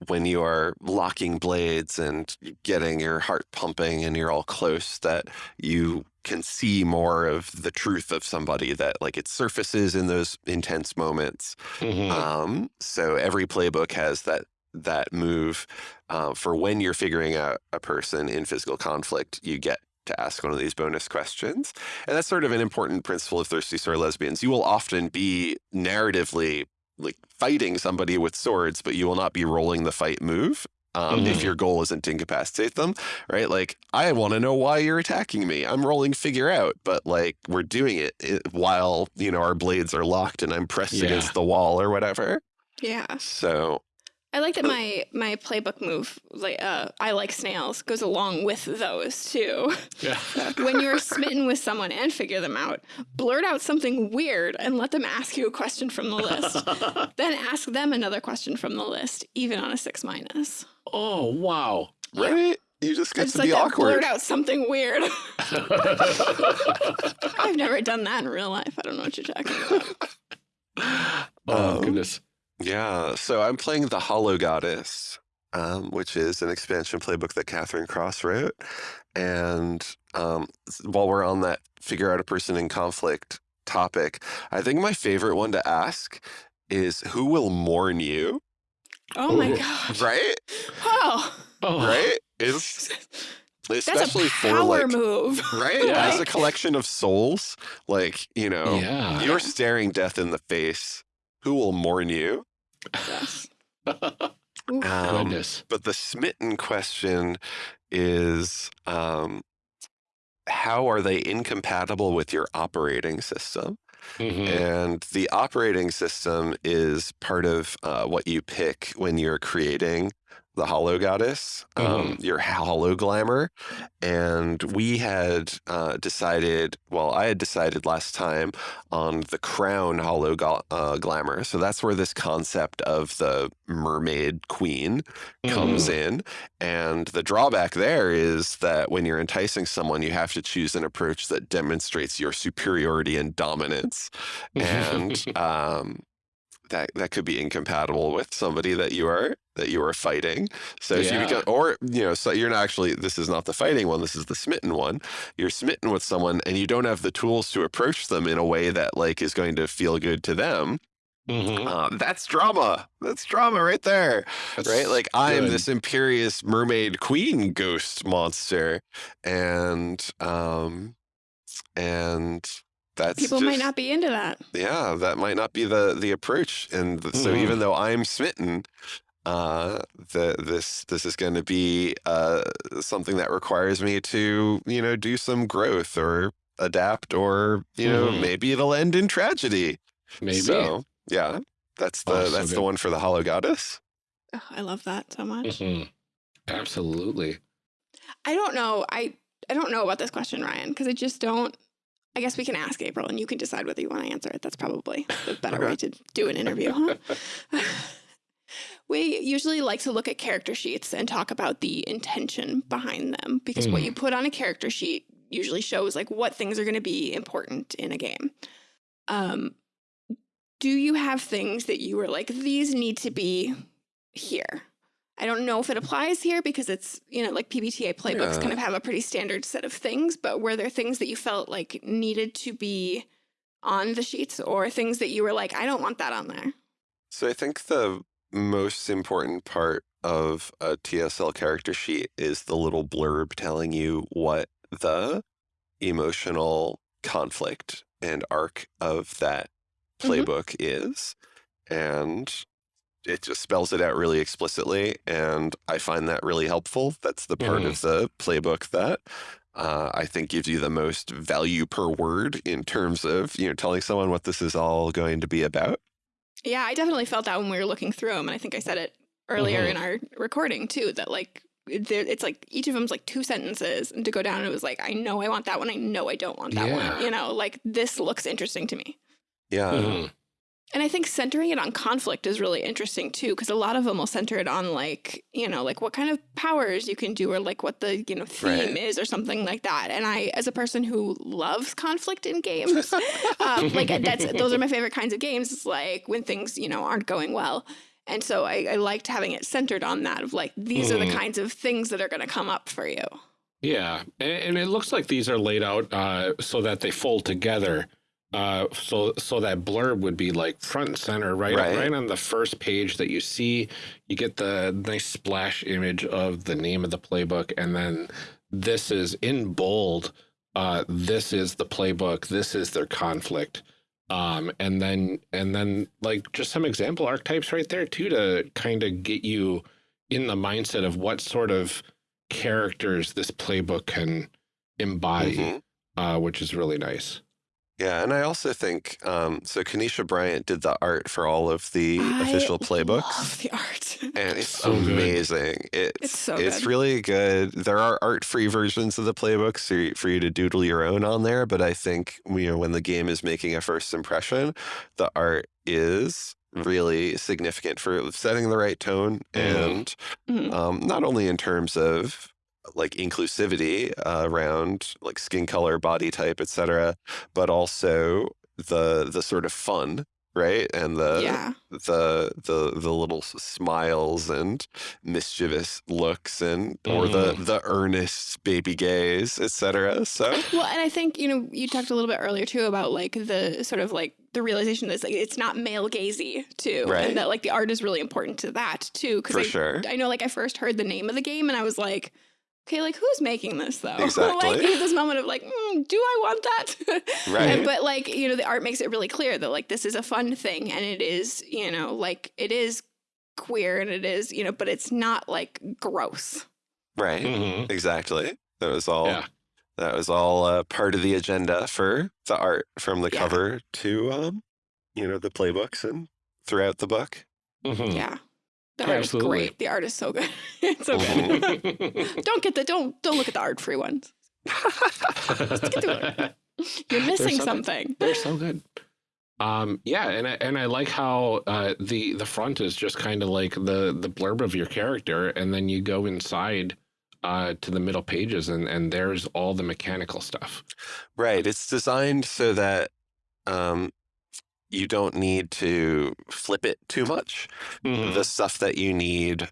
when you are locking blades and getting your heart pumping and you're all close, that you can see more of the truth of somebody that like it surfaces in those intense moments. Mhm. Um, so every playbook has that that move uh, for when you're figuring out a person in physical conflict. You get to ask one of these bonus questions, and that's sort of an important principle of Thirsty Sword Lesbians. You will often be narratively like fighting somebody with swords, but you will not be rolling the fight move. Um, If Mhm. your goal isn't to incapacitate them, right? Like, I want to know why you're attacking me. I'm rolling figure out, but like, we're doing it i- while, you know, our blades are locked and I'm pressed Yeah. against the wall or whatever. Yeah. So, I like that my my playbook move, like uh, I like snails, goes along with those too. Yeah. when you're smitten with someone and figure them out, blurt out something weird and let them ask you a question from the list. then ask them another question from the list, even on a six minus. oh, wow. Yeah. right? You just get just to like be that awkward. blurt out something weird. I've never done that in real life. I don't know what you're talking about. oh, Um, goodness. Yeah, so I'm playing the Hollow Goddess, um, which is an expansion playbook that Catherine Cross wrote. And um, while we're on that figure out a person in conflict topic, I think my favorite one to ask is who will mourn you, Oh my Ooh. gosh. right? Oh, Oh, Right? Is that's especially a for like move. right Yeah. as a collection of souls, like you know, Yeah. you're staring death in the face. Who will mourn you? Yes. Um, Goodness. But the smitten question is um, how are they incompatible with your operating system? Mhm. And the operating system is part of uh, what you pick when you're creating the Hollow Goddess, um, your Hollow Glamour. And we had uh, decided, well, I had decided last time on the Crown Hollow uh, Glamour. So that's where this concept of the mermaid queen comes in. And the drawback there is that when you're enticing someone, you have to choose an approach that demonstrates your superiority and dominance. And um, that that could be incompatible with somebody that you are that you are fighting. So if you become, or you know, so you're not actually. This is not the fighting one. This is the smitten one. You're smitten with someone, and you don't have the tools to approach them in a way that like is going to feel good to them. Mhm. Um, that's drama. That's drama right there That's right? Like I am this imperious mermaid queen ghost monster, and um, and that's People might not be into that. Yeah, that might not be the the approach, and th- so Mhm. even though I'm smitten. Uh, the this this is going to be uh something that requires me to you know do some growth or adapt or you know Mhm. maybe it'll end in tragedy. Maybe. So yeah, that's the Oh, so that's the one for the Hollow Goddess. Oh, I love that so much. Mhm. Absolutely. I don't know. I I don't know about this question, Ryan, because I just don't. I guess we can ask April, and you can decide whether you want to answer it. That's probably the better way to do an interview, huh? we usually like to look at character sheets and talk about the intention behind them because what Mm. you put on a character sheet usually shows like what things are going to be important in a game. Um, do you have things that you were like these need to be here? I don't know if it applies here because it's, you know, like PBTA playbooks Yeah. kind of have a pretty standard set of things, but were there things that you felt like needed to be on the sheets or things that you were like, I don't want that on there? So I think the most important part of a TSL character sheet is the little blurb telling you what the emotional conflict and arc of that Mhm. playbook is. And it just spells it out really explicitly. And I find that really helpful. That's the part Mhm. of the playbook that uh, I think gives you the most value per word in terms of you know telling someone what this is all going to be about. Yeah, I definitely felt that when we were looking through them, and I think I said it earlier Mhm. in our recording too. That like there, it's like each of them's like two sentences, and to go down, it was like I know I want that one, I know I don't want that Yeah. one. You know, like this looks interesting to me. Yeah, Mhm. And I think centering it on conflict is really interesting too, because a lot of them will center it on like, you know, like what kind of powers you can do or like what the, you know, theme Right. is or something like that. And I, as a person who loves conflict in games, um, like that's, those are my favorite kinds of games. It's like when things, you know, aren't going well. And so I, I liked having it centered on that of like, these are the Mhm. kinds of things that are going to come up for you. Yeah, and, and it looks like these are laid out uh, so that they fold together. Uh, so so that blurb would be like front and center, right, Right. right on the first page that you see. You get the nice splash image of the name of the playbook, and then this is in bold. Uh, this is the playbook. This is their conflict. Um, and then and then like just some example archetypes right there too to kind of get you in the mindset of what sort of characters this playbook can embody, Mhm. uh, which is really nice. Yeah, and I also think um, so. Kanesha Bryant did the art for all of the official I playbooks. love the art. and it's So good. amazing. It's It's so it's good. really good. There are art-free versions of the playbooks for you, for you to doodle your own on there, but I think you know when the game is making a first impression, the art is really significant for setting the right tone Mhm. and Mhm. um, not only in terms of like inclusivity uh, around like skin color, body type, etc., but also the the sort of fun, right? And the yeah. the the the little smiles and mischievous looks and or the the earnest baby gaze, etc. So Well, and I think, you know, you talked a little bit earlier too about like the sort of like the realization that it's like it's not male gazy too. Right. And that like the art is really important to that too. Cause for I, sure, I know like I first heard the name of the game and I was like, okay, like who's making this though? Exactly. like this moment of like, mm, do I want that? Right. And- but like, you know, the art makes it really clear that like this is a fun thing and it is, you know, like it is queer and it is, you know, but it's not like gross. right? Mhm. Exactly. That was all. Yeah. That was all uh, part of the agenda for the art from the Yeah. cover to um, you know, the playbooks and throughout the book. Mhm. Yeah. The Yeah, art absolutely. is great. The art is so good. it's so good. don't get the don't don't look at the art free ones. Let's get to You're missing so good. something. They're so good. Um, yeah, and I, and I like how uh, the the front is just kind of like the the blurb of your character, and then you go inside uh, to the middle pages, and and there's all the mechanical stuff. Right. It's designed so that um, you don't need to flip it too much. Mhm. The stuff that you need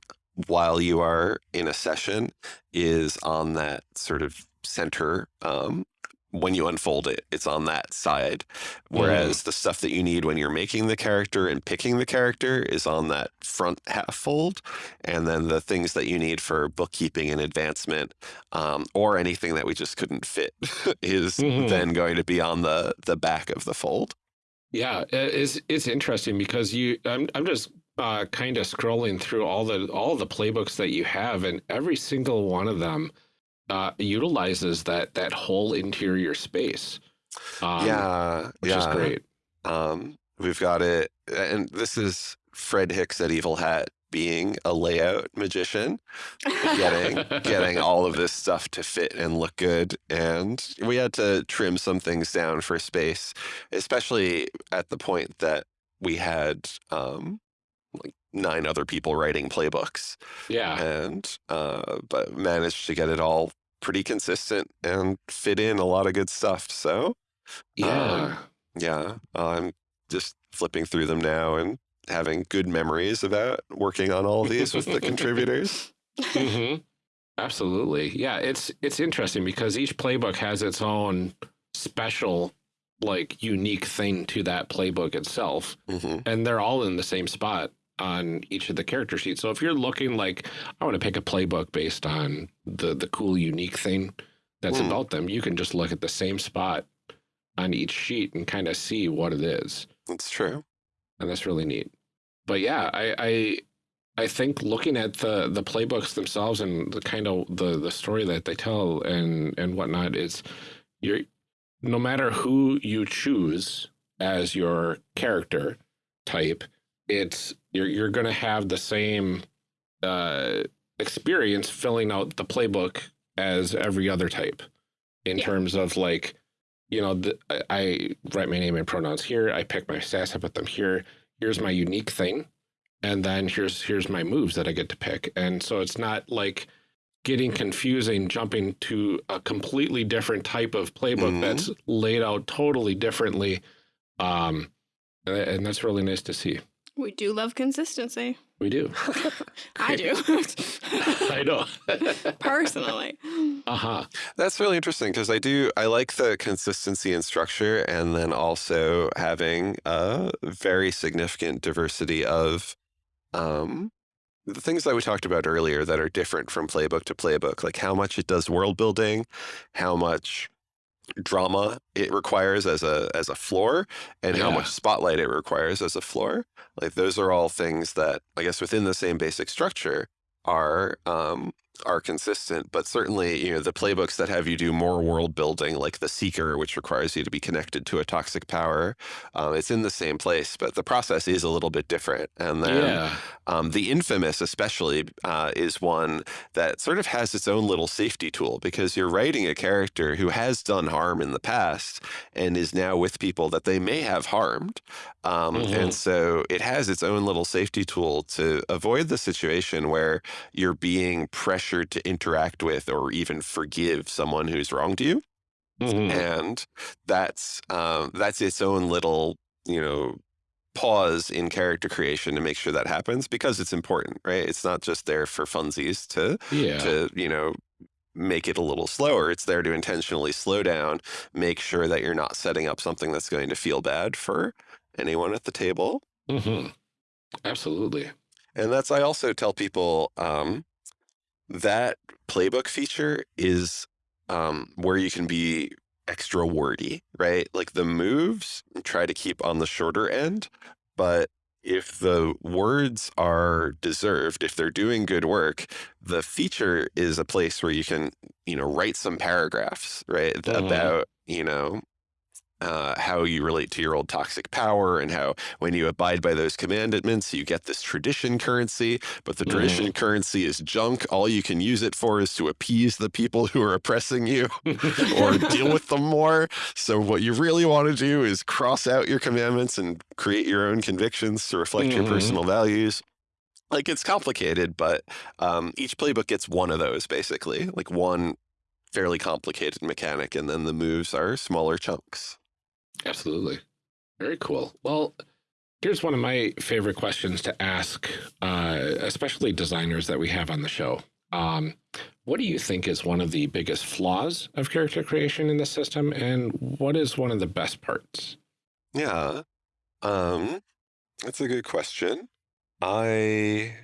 while you are in a session is on that sort of center. Um, when you unfold it, it's on that side. Whereas the stuff that you need when you're making the character and picking the character is on that front half fold. And then the things that you need for bookkeeping and advancement um, or anything that we just couldn't fit is Mhm. then going to be on the, the back of the fold. Yeah, it's it's interesting because you I'm I'm just uh, kind of scrolling through all the all the playbooks that you have, and every single one of them uh, utilizes that that whole interior space. Um, yeah. which yeah. is great. Um, we've got it, and this is Fred Hicks at Evil Hat being a layout magician, getting getting all of this stuff to fit and look good. And we had to trim some things down for space, especially at the point that we had um, like nine other people writing playbooks, yeah, and uh, but managed to get it all pretty consistent and fit in a lot of good stuff. So yeah. yeah, I'm just flipping through them now and having good memories about working on all these with the contributors. hmm Absolutely. Yeah, it's it's interesting because each playbook has its own special like unique thing to that playbook itself hmm and they're all in the same spot on each of the character sheets. So if you're looking like I want to pick a playbook based on the the cool unique thing that's Hmm. about them, you can just look at the same spot on each sheet and kind of see what it is That's true. And that's really neat. But yeah, I, I I think looking at the the playbooks themselves and the kind of the the story that they tell and and whatnot is you're no matter who you choose as your character type, it's you're you're going to have the same uh, experience filling out the playbook as every other type in yeah. terms of like you know the, I write my name and pronouns here I pick my stats I put them here here's my unique thing and then here's here's my moves that I get to pick and so it's not like getting confusing jumping to a completely different type of playbook mm -hmm. that's laid out totally differently um and that's really nice to see we do love consistency. We do. I do. I know. Personally. Uh-huh. That's really interesting because I do, I like the consistency and structure and then also having a very significant diversity of um, the things that we talked about earlier that are different from playbook to playbook, like how much it does world building, how much drama it requires as a as a floor and yeah. how much spotlight it requires as a floor like those are all things that i guess within the same basic structure are um are consistent, but certainly, you know, the playbooks that have you do more world building, like the Seeker, which requires you to be connected to a toxic power, um, it's in the same place, but the process is a little bit different. And then yeah. um, the Infamous, especially, uh, is one that sort of has its own little safety tool because you're writing a character who has done harm in the past and is now with people that they may have harmed. Um, mm -hmm. And mm-hmm. so it has its own little safety tool to avoid the situation where you're being pressured pressured to interact with or even forgive someone who's wronged you. Mm -hmm. And that's um, that's its own little, you know, pause in character creation to make sure that happens because it's important, right? It's not just there for funsies to yeah. to, you know, make it a little slower. It's there to intentionally slow down, make sure that you're not setting up something that's going to feel bad for anyone at the table. Mm -hmm. Absolutely. And that's, I also tell people, um, that playbook feature is um, where you can be extra wordy, right? Like the moves try to keep on the shorter end, but if the words are deserved, if they're doing good work, the feature is a place where you can, you know, write some paragraphs, right? Mm -hmm. About, you know, uh, how you relate to your old toxic power and how when you abide by those commandments, you get this tradition currency, but the tradition mm. currency is junk. All you can use it for is to appease the people who are oppressing you or deal with them more. So what you really want to do is cross out your commandments and create your own convictions to reflect mm your mm-hmm. personal values like it's complicated, but um, each playbook gets one of those basically, like one fairly complicated mechanic, and then the moves are smaller chunks. Absolutely. Very cool. Well, here's one of my favorite questions to ask, uh, especially designers that we have on the show. Um, what do you think is one of the biggest flaws of character creation in the system, and what is one of the best parts? Yeah, um, that's a good question. I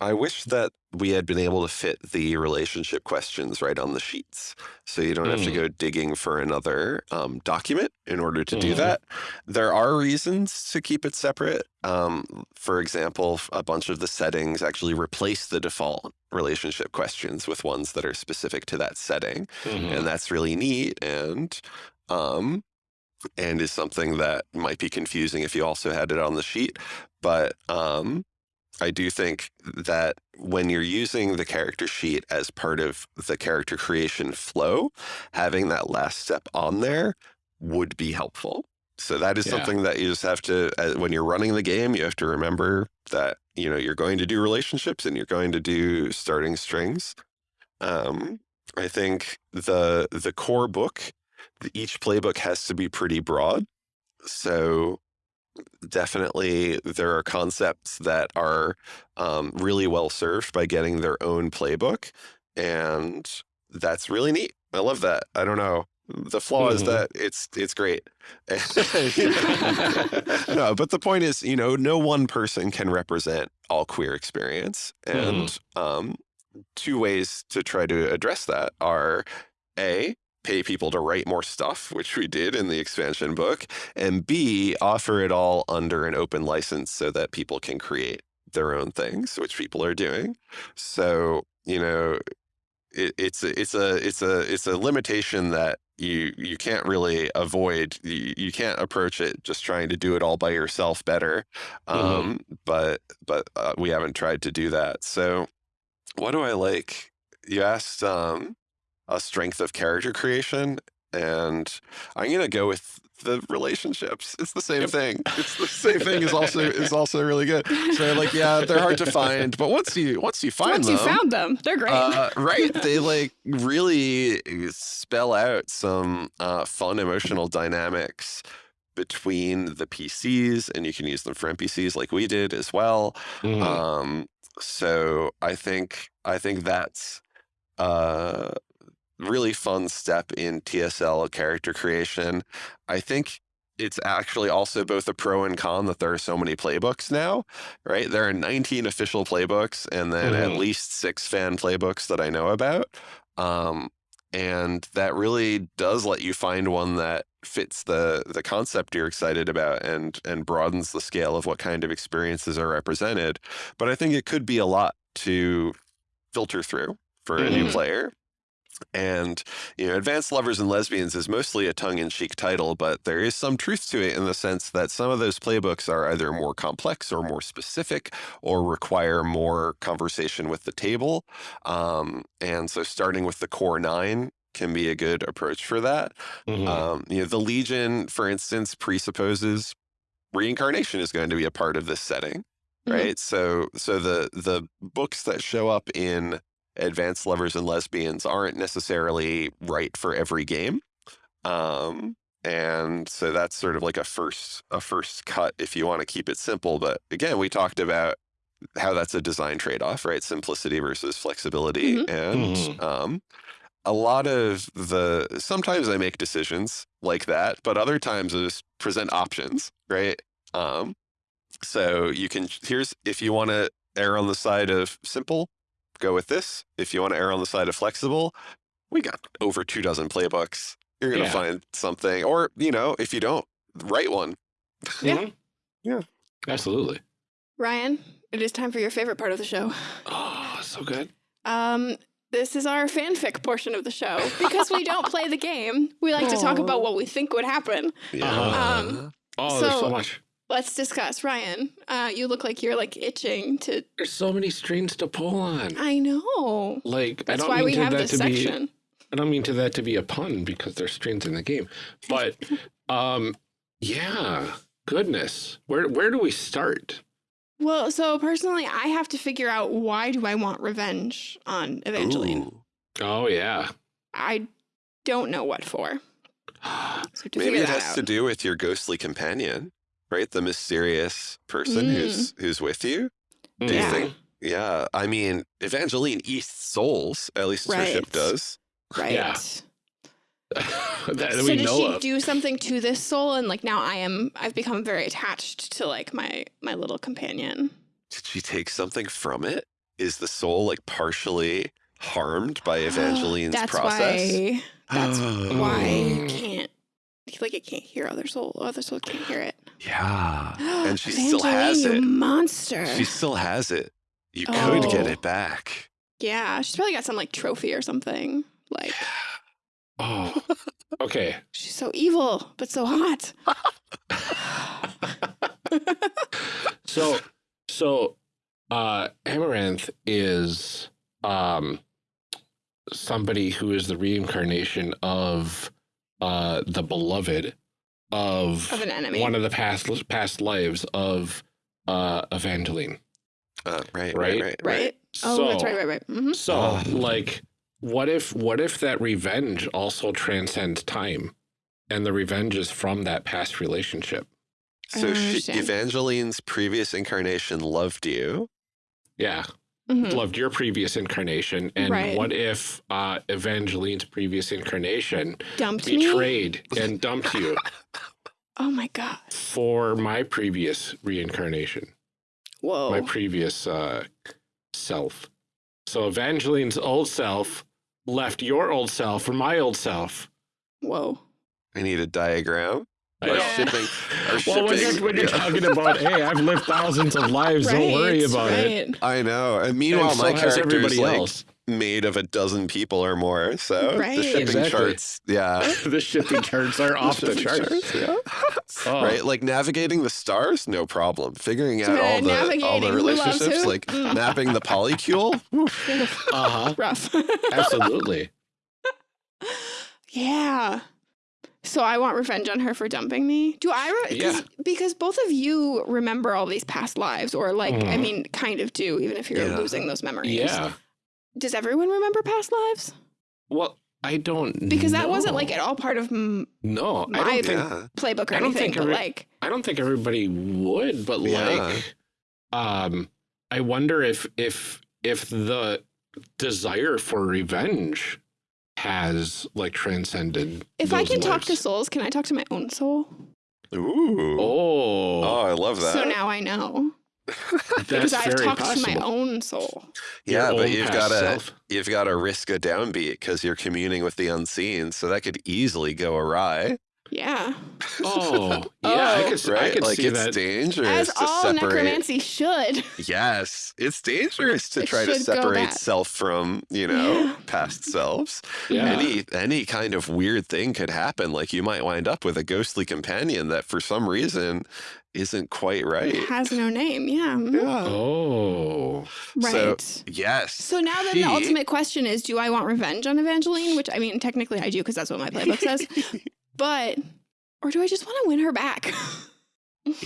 I wish that we had been able to fit the relationship questions right on the sheets. So you don't mm. have to mm. go digging for another um, document in order to mm. do mm-hmm. that. There are reasons to keep it separate. Um, for example, a bunch of the settings actually replace the default relationship questions with ones that are specific to that setting. Mm -hmm. And mm-hmm. that's really neat and um, and is something that might be confusing if you also had it on the sheet. But um, I do think that when you're using the character sheet as part of the character creation flow, having that last step on there would be helpful. So that is yeah. something that you just have to, uh, when you're running the game, you have to remember that, you know, you're going to do relationships and you're going to do starting strings. Um, I think the, the core book, the, each playbook has to be pretty broad. So definitely there are concepts that are um, really well served by getting their own playbook. And that's really neat. I love that. I don't know. The flaw mm -hmm. is mm-hmm. that it's it's great. no, but the point is, you know, no one person can represent all queer experience. And mm um, two ways to try to address that are A, pay people to write more stuff, which we did in the expansion book, and B, offer it all under an open license so that people can create their own things, which people are doing. So you know, it, it's a, it's a it's a it's a limitation that you you can't really avoid. You, you can't approach it just trying to do it all by yourself better. Um, But but uh, we haven't tried to do that. So what do I like? You asked um, a strength of character creation, and I'm gonna go with the relationships. It's the same Yep. thing. It's the same thing is also is also really good. So like yeah, they're hard to find, but once you once you find Once them, you found them, they're great. uh, right, they like really spell out some uh, fun emotional dynamics between the PCs, and you can use them for NPCs like we did as well. Mhm. Um, so I think I think that's a really fun step in TSL character creation. I think it's actually also both a pro and con that there are so many playbooks now, right? There are 19 official playbooks and then at Mhm. least six fan playbooks that I know about. Um, and that really does let you find one that fits the the concept you're excited about and and broadens the scale of what kind of experiences are represented. But I think it could be a lot to filter through for a new Mhm. player. And you know, Advanced Lovers and Lesbians is mostly a tongue-in-cheek title, but there is some truth to it in the sense that some of those playbooks are either more complex or more specific, or require more conversation with the table. Um, and so, starting with the core nine can be a good approach for that. Mhm. Um, you know, the Legion, for instance, presupposes reincarnation is going to be a part of this setting, Mhm. right? So, so the the books that show up in Advanced Lovers and Lesbians aren't necessarily right for every game, um, and so that's sort of like a first a first cut if you want to keep it simple. But again, we talked about how that's a design trade off, right? Simplicity versus flexibility, Mhm. and Mhm. um, a lot of the sometimes I make decisions like that, but other times I just present options, right? Um, so you can here's if you want to err on the side of simple, go with this. If you want to err on the side of flexible, we got over two dozen playbooks. You're gonna Yeah. find something, or you know, if you don't, write one. Yeah. Yeah. Absolutely. Ryan, it is time for your favorite part of the show. Oh, so good. Um, this is our fanfic portion of the show because we don't play the game. We like to talk about what we think would happen. Yeah. Um, Oh, there's so So- much. Let's discuss. Ryan, uh, you look like you're like itching to. There's so many strings to pull on. I know. Like That's I don't why mean we to have that this to be. section. I don't mean to that to be a pun because there's strings in the game, but um, yeah. Goodness, where where do we start? Well, so personally, I have to figure out why do I want revenge on Evangeline. Ooh. Oh yeah. I don't know what for. So Maybe it has out. to do with your ghostly companion, right? The mysterious person who's who's with you. Do you Yeah. think? Yeah, I mean, Evangeline eats souls. At least her ship does. right. Yeah. that so we did know she of. do something to this soul and like now I am I've become very attached to like my my little companion. Did she take something from it? Is the soul like partially harmed by Evangeline's that's process? Why, that's why it Mm. can't like it can't hear other soul. Other soul can't hear it. Yeah, and she still has it. monster. She still has it. You could get Oh. it back. yeah, she's probably got some like trophy or something. Like Oh. Okay. she's so evil but so hot. so so uh Amaranth is um somebody who is the reincarnation of uh the beloved of, Of an enemy. one of the past past lives of uh Evangeline. Uh, right, right, Right? right, right? Oh, that's right, right, right. hmm So Oh. like what if what if that revenge also transcends time and the revenge is from that past relationship? So she. Evangeline's previous incarnation loved you. Yeah. Hmm loved your previous incarnation and Right. what if uh evangeline's previous incarnation Dumped me. betrayed and dumped you Oh my god. for my previous reincarnation Whoa. my previous uh self so evangeline's old self left your old self for my old self Whoa. I need a diagram. Our Yeah. shipping, our Well, when you're, when you're yeah. talking about, hey, I've lived thousands of lives, don't worry Right, about it. I know. And And meanwhile, so my has character's everybody like else. made of a dozen people or more. So Right. the shipping Exactly. charts, yeah. the shipping charts are off the Shipping charts. yeah. Oh. Right, like navigating the stars, no problem. Figuring out all the all the relationships, like mapping the polycule. Uh-huh. Rough. Absolutely. yeah. So I want revenge on her for dumping me. Do I? Re- 'cause- Yeah. Because both of you remember all these past lives, or like, I Mhm. mean, kind of do, even if you're Yeah. losing those memories. Yeah. Does everyone remember past lives? Well, I don't Because that wasn't like at all part of m- No, I my- don't think Yeah, playbook or I don't anything, think but like, I don't think everybody would, but Yeah. like um I wonder if if if the desire for revenge has like transcended if I those can talk to souls, can I talk to my own soul? Ooh. Oh, Oh, I love that. So now I know that's because I've very talked possible. to my own soul. yeah, Your but you've got to self. you've got to risk a downbeat because you're communing with the unseen, so that could easily go awry. Yeah, Oh, yeah, I Oh. could, s- I Right? could Like see it's that. dangerous as to all separate. necromancy should. Yes, it's dangerous to It try to separate self from, you know, Yeah. past selves. Yeah. Any any kind of weird thing could happen. Like you might wind up with a ghostly companion that for some reason isn't quite right. It Has no name. Yeah. mhm. Yeah. Oh, Right. So, yes. So now then she- the ultimate question is do I want revenge on Evangeline? Which I mean technically I do because that's what my playbook says. but or do I just want to win her back?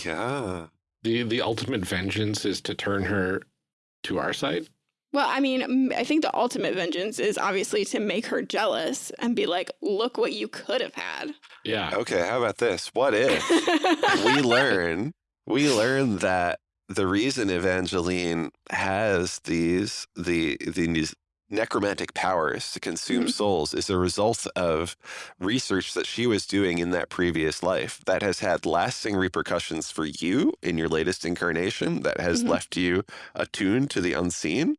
Yeah. the the ultimate vengeance is to turn her to our side. well, I mean, I think the ultimate vengeance is obviously to make her jealous and be like, "Look what you could have had." Yeah. Okay, how about this? What if we learn we learn that the reason Evangeline has these the the these necromantic powers to consume Mhm. souls is a result of research that she was doing in that previous life that has had lasting repercussions for you in your latest incarnation that has Mhm. left you attuned to the unseen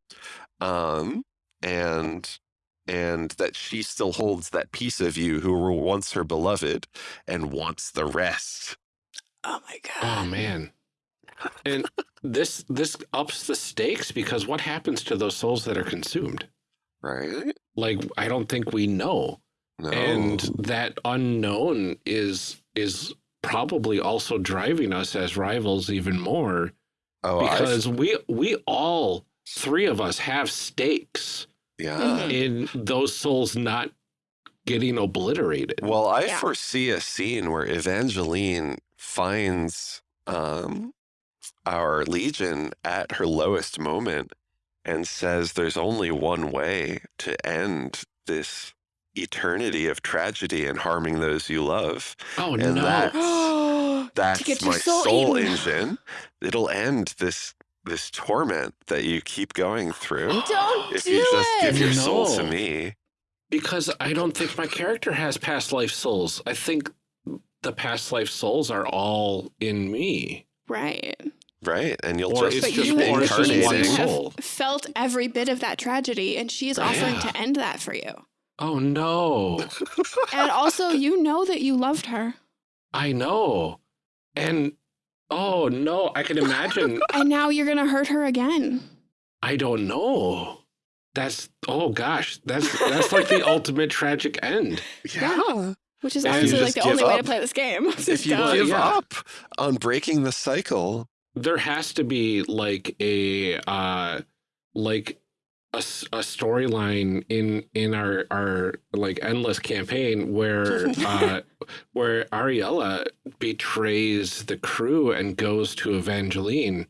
um and and that she still holds that piece of you who were once her beloved and wants the rest. oh my god. Oh man. And this this ups the stakes because what happens to those souls that are consumed? Right? Like I don't think we know. No. And that unknown is is probably also driving us as rivals even more oh, I've- because we we all three of us have stakes yeah. Mhm. in those souls not getting obliterated. Well, I Yeah. foresee a scene where Evangeline finds um, our legion at her lowest moment and says there's only one way to end this eternity of tragedy and harming those you love. Oh and no. that- to That's get my soul, soul eaten. engine. It'll end this this torment that you keep going through Don't if do you just it. give your soul to No. me. Because I don't think my character has past life souls. I think the past life souls are all in me. right. Right. And you'll Or just it's But just- you or just you one have soul. felt every bit of that tragedy, and she is offering Yeah. to end that for you. Oh no. And also, you know that you loved her, I know. And oh no, I can imagine. and now you're gonna hurt her again. I don't know. That's oh gosh, that's that's like the ultimate tragic end. Yeah. Which is And you obviously like the give only way to play this game. If you Duh. give Yeah. up on breaking the cycle, There has to be like a uh like a storyline in in our our like endless campaign where uh where Ariella betrays the crew and goes to Evangeline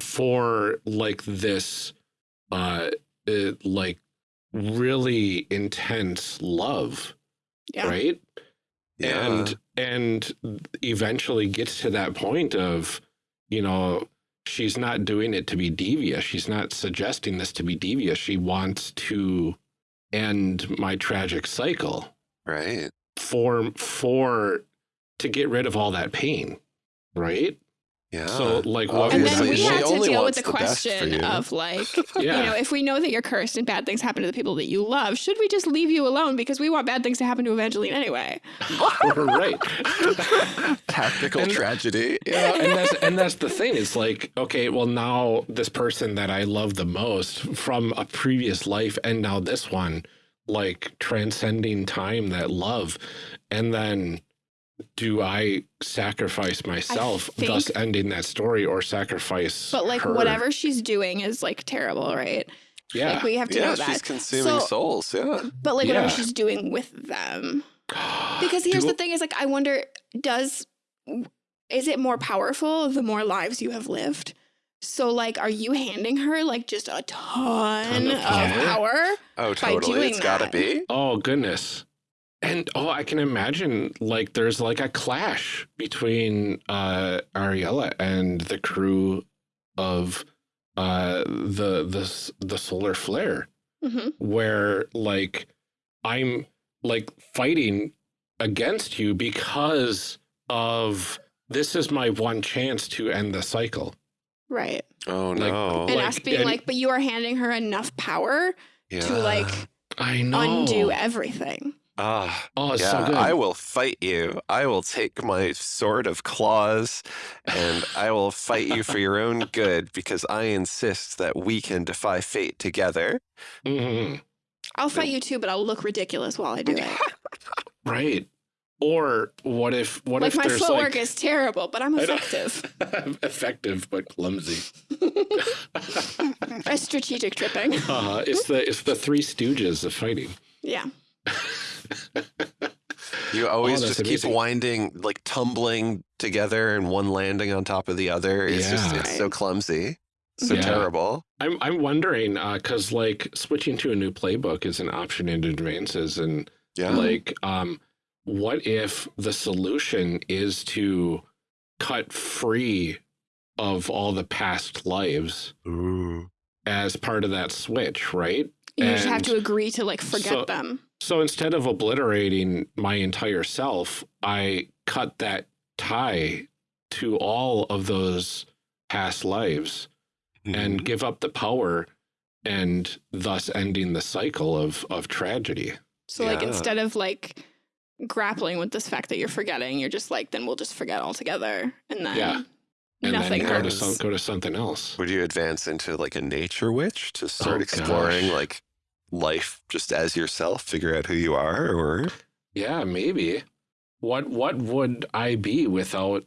for like this uh, uh like really intense love Yeah. right yeah. and and eventually gets to that point of you know she's not doing it to be devious. She's not suggesting this to be devious. She wants to end my tragic cycle. Right. for for to get rid of all that pain right Yeah. So, like, what And then we Obviously, want? had to deal with the the question you. of like, Yeah. you know, if we know that you're cursed and bad things happen to the people that you love, should we just leave you alone because we want bad things to happen to Evangeline anyway? right. Tactical And- tragedy. Yeah, and that's and that's the thing. It's like, okay, well now this person that I love the most from a previous life and now this one, like transcending time, that love. And then do I sacrifice myself, think- thus ending that story, or sacrifice But like her? whatever she's doing is like terrible, right? Yeah. Like we have to Yeah, know she's consuming So- souls. Yeah. But like whatever Yeah. she's doing with them. Because here's Do- the thing is like I wonder does is it more powerful the more lives you have lived? So like are you handing her like just a ton, Ton of of power? power? Oh, By totally. doing It's got to be. Oh goodness. And oh, I can imagine like there's like a clash between uh Ariella and the crew of uh the the the solar flare hmm where like I'm like fighting against you because of this is my one chance to end the cycle. Right. Oh, Like- no. And Like, us being and- like, but you are handing her enough power yeah. to like I know. undo everything. Ah, Oh, it's yeah, so good. I will fight you. I will take my sword of claws and I will fight you for your own good because I insist that we can defy fate together. Mhm. I'll fight you too, but I'll look ridiculous while I do it. Right. Or what if what like if my there's footwork like is terrible, but I'm I know. effective. effective but clumsy. A strategic tripping. Uh, it's the it's the three stooges of fighting. Yeah. You always Oh, that's just keep amazing. winding, like tumbling together and one landing on top of the other. It's just, it's so clumsy. So Yeah. terrible. I'm I'm wondering because like switching to a new playbook is an option in advances, and Yeah. like um, what if the solution is to cut free of all the past lives Ooh. as part of that switch, right? You just have to agree to like forget so- them. So instead of obliterating my entire self, I cut that tie to all of those past lives and mm-hmm. give up the power and thus ending the cycle of of tragedy. So like instead of like grappling with this fact that you're forgetting, you're just like, then we'll just forget altogether. And then Yeah. And nothing then go to, some, go to something else. Would you advance into like a nature witch to start Oh, exploring gosh. like life just as yourself, figure out who you are, or Yeah, maybe. What what would I be without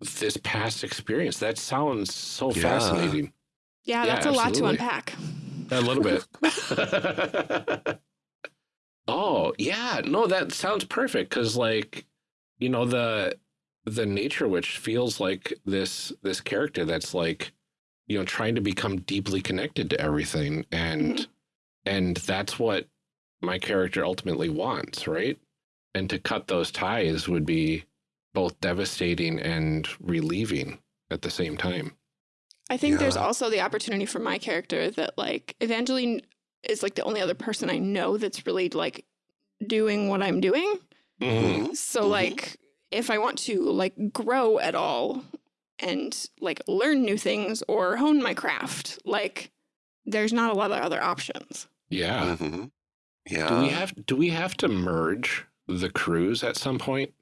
this past experience? That sounds so Yeah. fascinating. Yeah, Yeah, that's a lot to unpack. A little bit. oh, yeah. No, that sounds perfect cuz like you know the the nature witch feels like this this character that's like you know trying to become deeply connected to everything and mm-hmm. And that's what my character ultimately wants, right? And to cut those ties would be both devastating and relieving at the same time. I think there's also the opportunity for my character that like Evangeline is like the only other person I know that's really like doing what I'm doing. Mm-hmm. So Mhm. like if I want to like grow at all and like learn new things or hone my craft, like there's not a lot of other options. Yeah. Mhm. yeah. Do we have do we have to merge the crews at some point?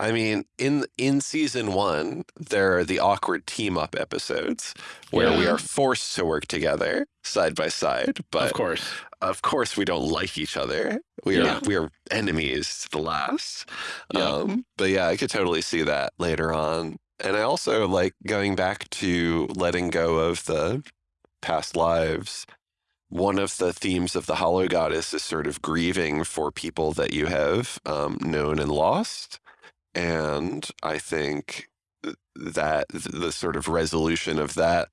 I mean, in in season one, there are the awkward team up episodes where we are forced to work together side by side. But of course. of course, we don't like each other. We are we are enemies to the last. Yeah. Um, but yeah, I could totally see that later on. And I also like going back to letting go of the past lives. One of the themes of the Hollow Goddess is sort of grieving for people that you have um, known and lost. And I think that the sort of resolution of that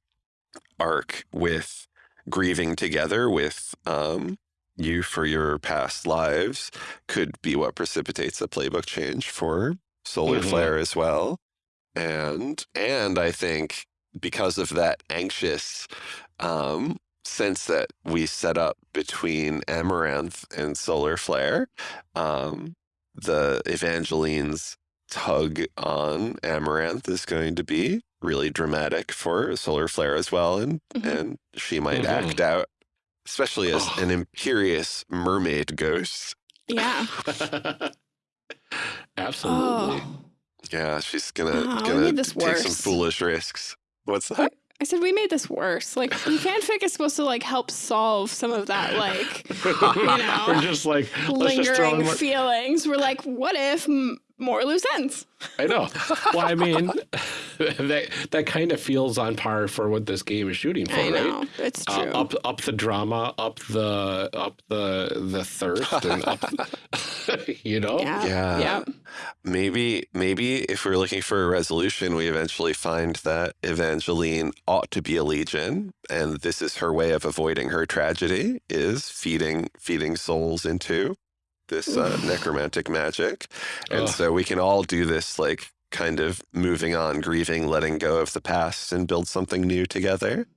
arc with grieving together with um, you for your past lives could be what precipitates a playbook change for Solar Mhm. Flare as well. And and I think because of that anxious um, sense that we set up between Amaranth and Solar Flare, um, the Evangeline's tug on Amaranth is going to be really dramatic for Solar Flare as well, and Mhm. and she might Mhm. act out, especially as Oh. an imperious mermaid ghost. Yeah. Absolutely. Oh. Yeah, she's gonna Oh, gonna made this take some foolish risks. What's that? I said we made this worse. Like the fanfic is supposed to like help solve some of that like you know, We're just like, let's just lingering feelings. We're like, what if more loose ends? I know. Well, I mean, that that kind of feels on par for what this game is shooting for, I right? know it's Uh, true. up up the drama, up the up the the thirst, and up, you know. yeah. Yeah. Yeah. Maybe maybe if we're looking for a resolution, we eventually find that Evangeline ought to be a legion, and this is her way of avoiding her tragedy is feeding feeding souls into this uh, necromantic magic. And Ugh. so we can all do this like kind of moving on, grieving, letting go of the past and build something new together.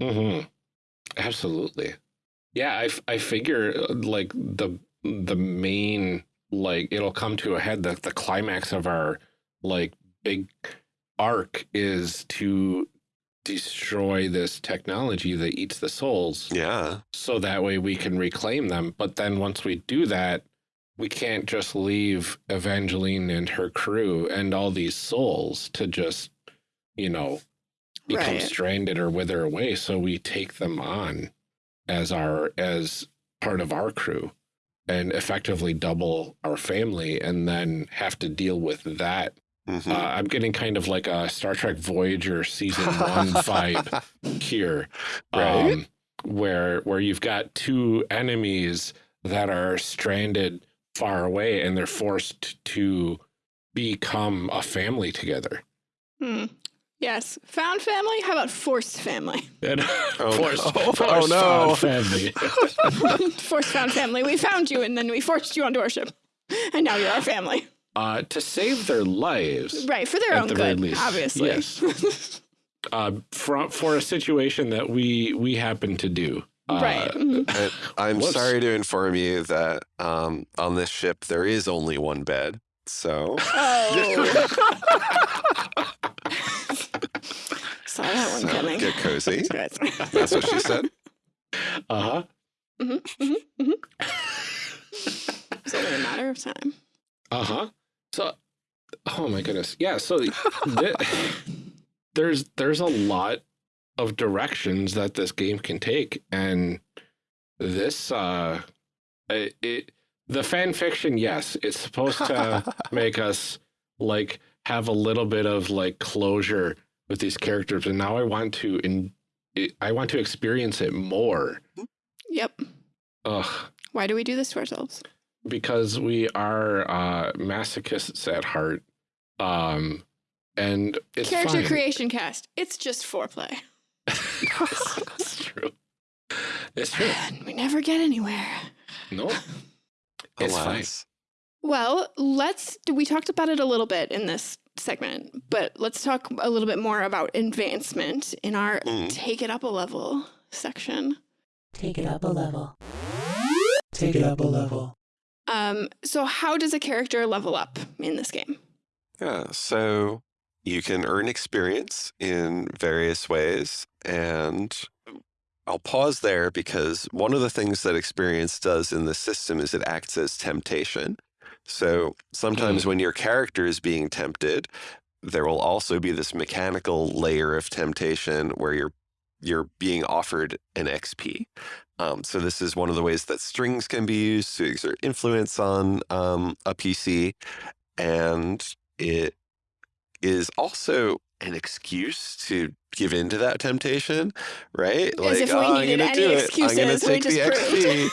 hmm Absolutely. Yeah, I, f- I figure uh, like the the main like it'll come to a head that the climax of our like big arc is to destroy this technology that eats the souls Yeah. so that way we can reclaim them. But then once we do that, we can't just leave Evangeline and her crew and all these souls to just, you know, become Right. stranded or wither away. So we take them on as our as part of our crew and effectively double our family and then have to deal with that. Mhm. Uh, I'm getting kind of like a Star Trek Voyager season one vibe here, Right. um, where where you've got two enemies that are stranded far away and they're forced to become a family together. Hmm. Yes. Found family? How about forced family? And Oh, forced, no. forced Oh, no. found family. forced found family. We found you and then we forced you onto our ship. And now you're our family. uh, to save their lives. Right. For their own the good, least, obviously. yes. Uh, for, for a situation that we we happen to do. Uh, right. Mhm. And I'm Whoops. sorry to inform you that um, on this ship there is only one bed. So Oh. Saw that one so coming. get cozy. Guys. That's what she said. Uh-huh. Mhm. Mhm. Mhm. It's only a matter of time. Uh-huh. So oh my goodness. Yeah, so th- there's there's a lot of directions that this game can take and this uh it, it the fan fiction, yes, it's supposed to make us like have a little bit of like closure with these characters and now I want to in I want to experience it more. Yep. Ugh. Why do we do this to ourselves? because we are uh masochists at heart um and it's Character fine. creation cast. It's just foreplay. it's true it's true And we never get anywhere. no it's fine Well, let's. We talked about it a little bit in this segment, but let's talk a little bit more about advancement in our Mm. take it up a level section. Take it up a level. Take it up a level. Um, so, how does a character level up in this game? Yeah, so you can earn experience in various ways. And I'll pause there because one of the things that experience does in the system is it acts as temptation. So sometimes when your character is being tempted, there will also be this mechanical layer of temptation where you're you're being offered an XP. Um, so this is one of the ways that strings can be used to exert influence on um, a PC, and it is also an excuse to give in to that temptation, right? As if we "Oh, I'm gonna do it. I'm gonna take the XP,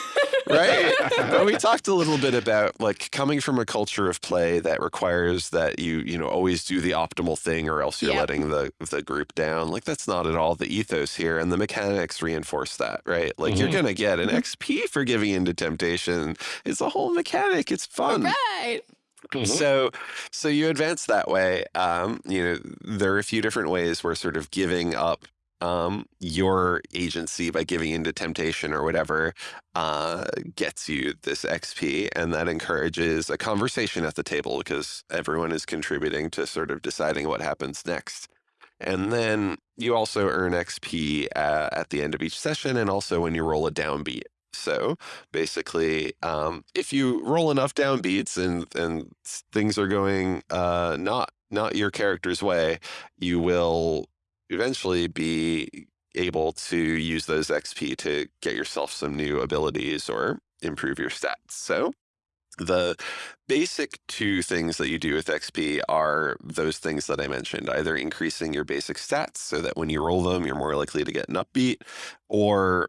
right? but we talked a little bit about like coming from a culture of play that requires that you you know always do the optimal thing or else you're Yep. letting the the group down like that's not at all the ethos here and the mechanics reinforce that right like you're Mhm. gonna get an Mhm. xp for giving into temptation it's a whole mechanic it's fun right. Mhm. so so you advance that way um you know there are a few different ways where sort of giving up um, your agency by giving into temptation or whatever uh, gets you this XP, and that encourages a conversation at the table because everyone is contributing to sort of deciding what happens next. And then you also earn XP uh, at the end of each session, and also when you roll a downbeat. So basically, um, if you roll enough downbeats and and things are going uh, not not your character's way, you will eventually be able to use those XP to get yourself some new abilities or improve your stats. So the basic two things that you do with XP are those things that I mentioned, either increasing your basic stats so that when you roll them, you're more likely to get an upbeat, or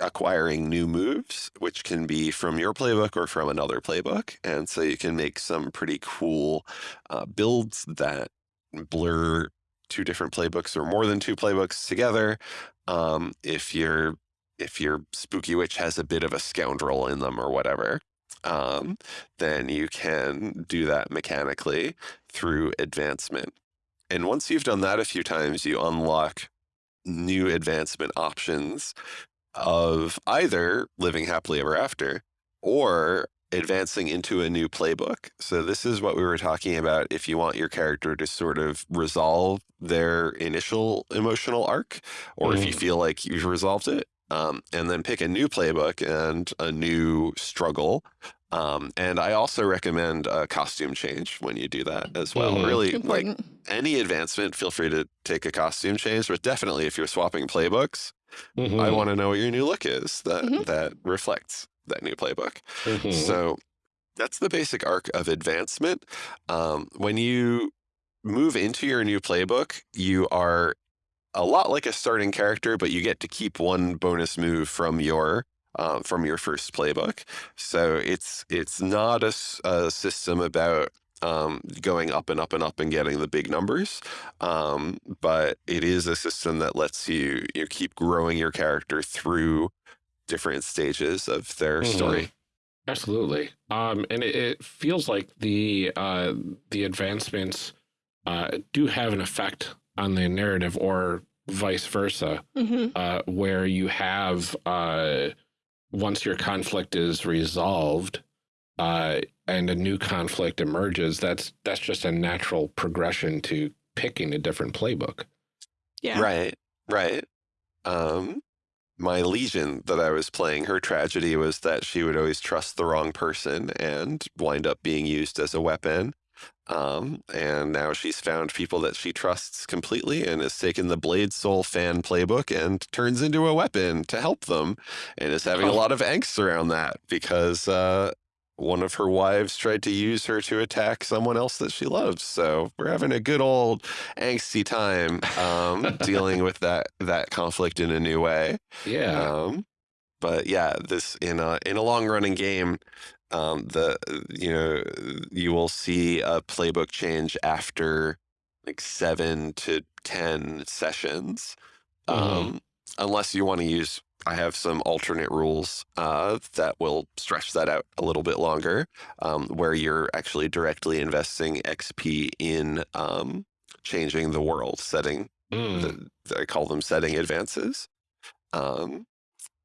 acquiring new moves, which can be from your playbook or from another playbook. And so you can make some pretty cool uh, builds that blur two different playbooks or more than two playbooks together. Um, if your if your spooky witch has a bit of a scoundrel in them or whatever, um, then you can do that mechanically through advancement. And once you've done that a few times, you unlock new advancement options of either living happily ever after or advancing into a new playbook. So this is what we were talking about if you want your character to sort of resolve their initial emotional arc or mm. if you mm. feel like you've resolved it. Um, and then pick a new playbook and a new struggle. Um, and I also recommend a costume change when you do that as well. Mm. Really, Important. like any advancement, feel free to take a costume change, but definitely if you're swapping playbooks, mm -hmm. I mm-hmm. want to know what your new look is that mm -hmm. that reflects that new playbook. Mm -hmm. So that's the basic arc of advancement. Um, when you move into your new playbook, you are a lot like a starting character, but you get to keep one bonus move from your um, from your first playbook. So it's it's not a, a system about um, going up and up and up and getting the big numbers. Um, but it is a system that lets you, you keep growing your character through different stages of their mm-hmm. story. Absolutely. Um, and it, it, feels like the uh, the advancements uh, do have an effect on the narrative or vice versa, mm -hmm. uh, where you have, uh, once your conflict is resolved uh, and a new conflict emerges, that's that's just a natural progression to picking a different playbook. Yeah. Right. Right. Um, my legion that I was playing, her tragedy was that she would always trust the wrong person and wind up being used as a weapon. Um, and now she's found people that she trusts completely and has taken the Blade Soul fan playbook and turns into a weapon to help them and is having oh. a lot of angst around that because uh, one of her wives tried to use her to attack someone else that she loves. So we're having a good old angsty time um, dealing with that that conflict in a new way. Yeah. Um, but yeah, this in a in a long running game, um, the you know you will see a playbook change after like seven to ten sessions, mm -hmm. unless you want to use I have some alternate rules uh, that will stretch that out a little bit longer, um, where you're actually directly investing XP in um, changing the world, setting, mm. the, I call them setting advances. Um,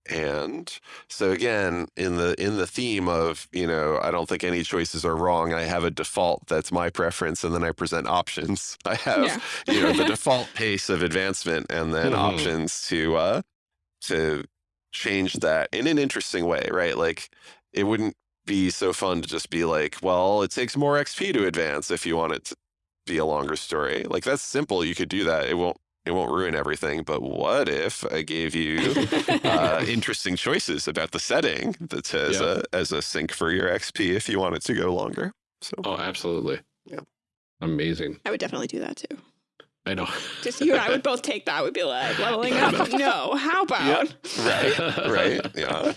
and so again, in the in the theme of you know, I don't think any choices are wrong. I have a default that's my preference, and then I present options. I have yeah. you know the default pace of advancement, and then mm options to uh, to change that in an interesting way, right? Like it wouldn't be so fun to just be like, well, it takes more XP to advance if you want it to be a longer story. Like that's simple. You could do that. It won't it won't ruin everything. But what if I gave you uh, interesting choices about the setting that says yeah. a, as a sink for your XP if you want it to go longer? So oh, absolutely. Yeah. Amazing. I would definitely do that too. I know. Just you and I would both take that. We'd be like leveling up. No, how about? Right. Right. Yeah.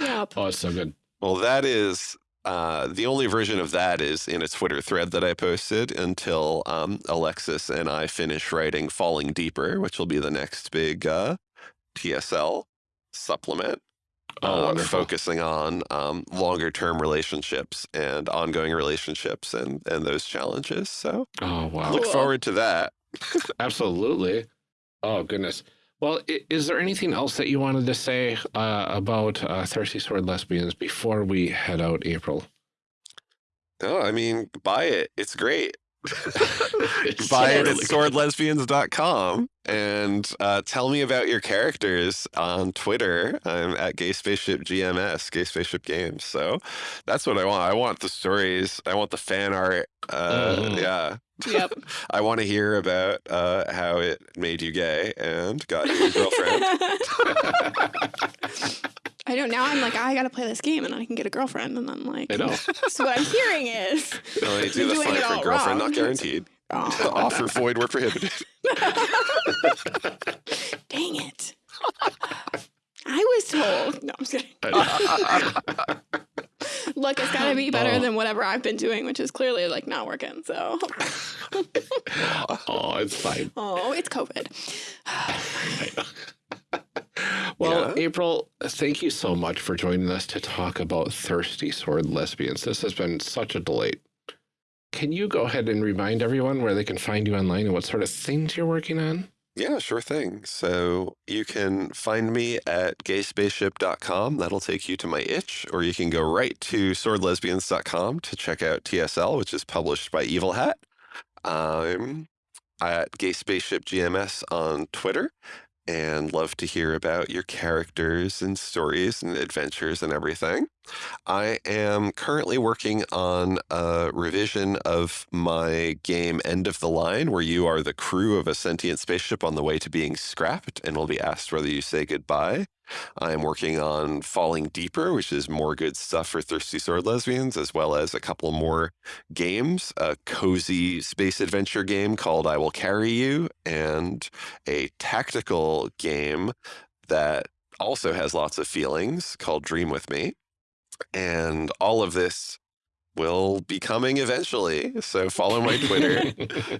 Yep. Oh, it's so good. Well, that is uh, the only version of that is in a Twitter thread that I posted until um, Alexis and I finish writing Falling Deeper, which will be the next big uh, TSL supplement. Oh, uh, focusing on um, longer term relationships and ongoing relationships and, and those challenges. So oh, wow. look forward to that. Absolutely. Oh, goodness. Well, is there anything else that you wanted to say uh, about uh, Thirsty Sword Lesbians before we head out, April? No, I mean, buy it. It's great. buy it at swordlesbians.com and uh, tell me about your characters on Twitter. I'm at Gay Spaceship GMS, Gay Spaceship Games. So that's what I want. I want the stories. I want the fan art. Uh, Mhm. Yeah. Yep. I want to hear about uh, how it made you gay and got you a girlfriend. I don't know. Now I'm like, I got to play this game and then I can get a girlfriend. And I'm like, I know. so what I'm hearing is, No, they do the it for girlfriend, wrong. not guaranteed. oh, Offer void were prohibited. dang it. I was told. No, I'm just kidding. Look, it's got to be better Oh. than whatever I've been doing, which is clearly like not working. So, oh, it's fine. oh, it's COVID. Well, Yeah. April, thank you so much for joining us to talk about Thirsty Sword Lesbians. This has been such a delight. Can you go ahead and remind everyone where they can find you online and what sort of things you're working on? Yeah, sure thing. So you can find me at gayspaceship.com. That'll take you to my itch, or you can go right to swordlesbians.com to check out TSL, which is published by Evil Hat. I'm at Gay Spaceship GMS on Twitter and love to hear about your characters and stories and adventures and everything. I am currently working on a revision of my game End of the Line, where you are the crew of a sentient spaceship on the way to being scrapped and will be asked whether you say goodbye. I am working on Falling Deeper, which is more good stuff for Thirsty Sword Lesbians, as well as a couple more games a cozy space adventure game called I Will Carry You, and a tactical game that also has lots of feelings called Dream With Me. And all of this will be coming eventually. So follow my Twitter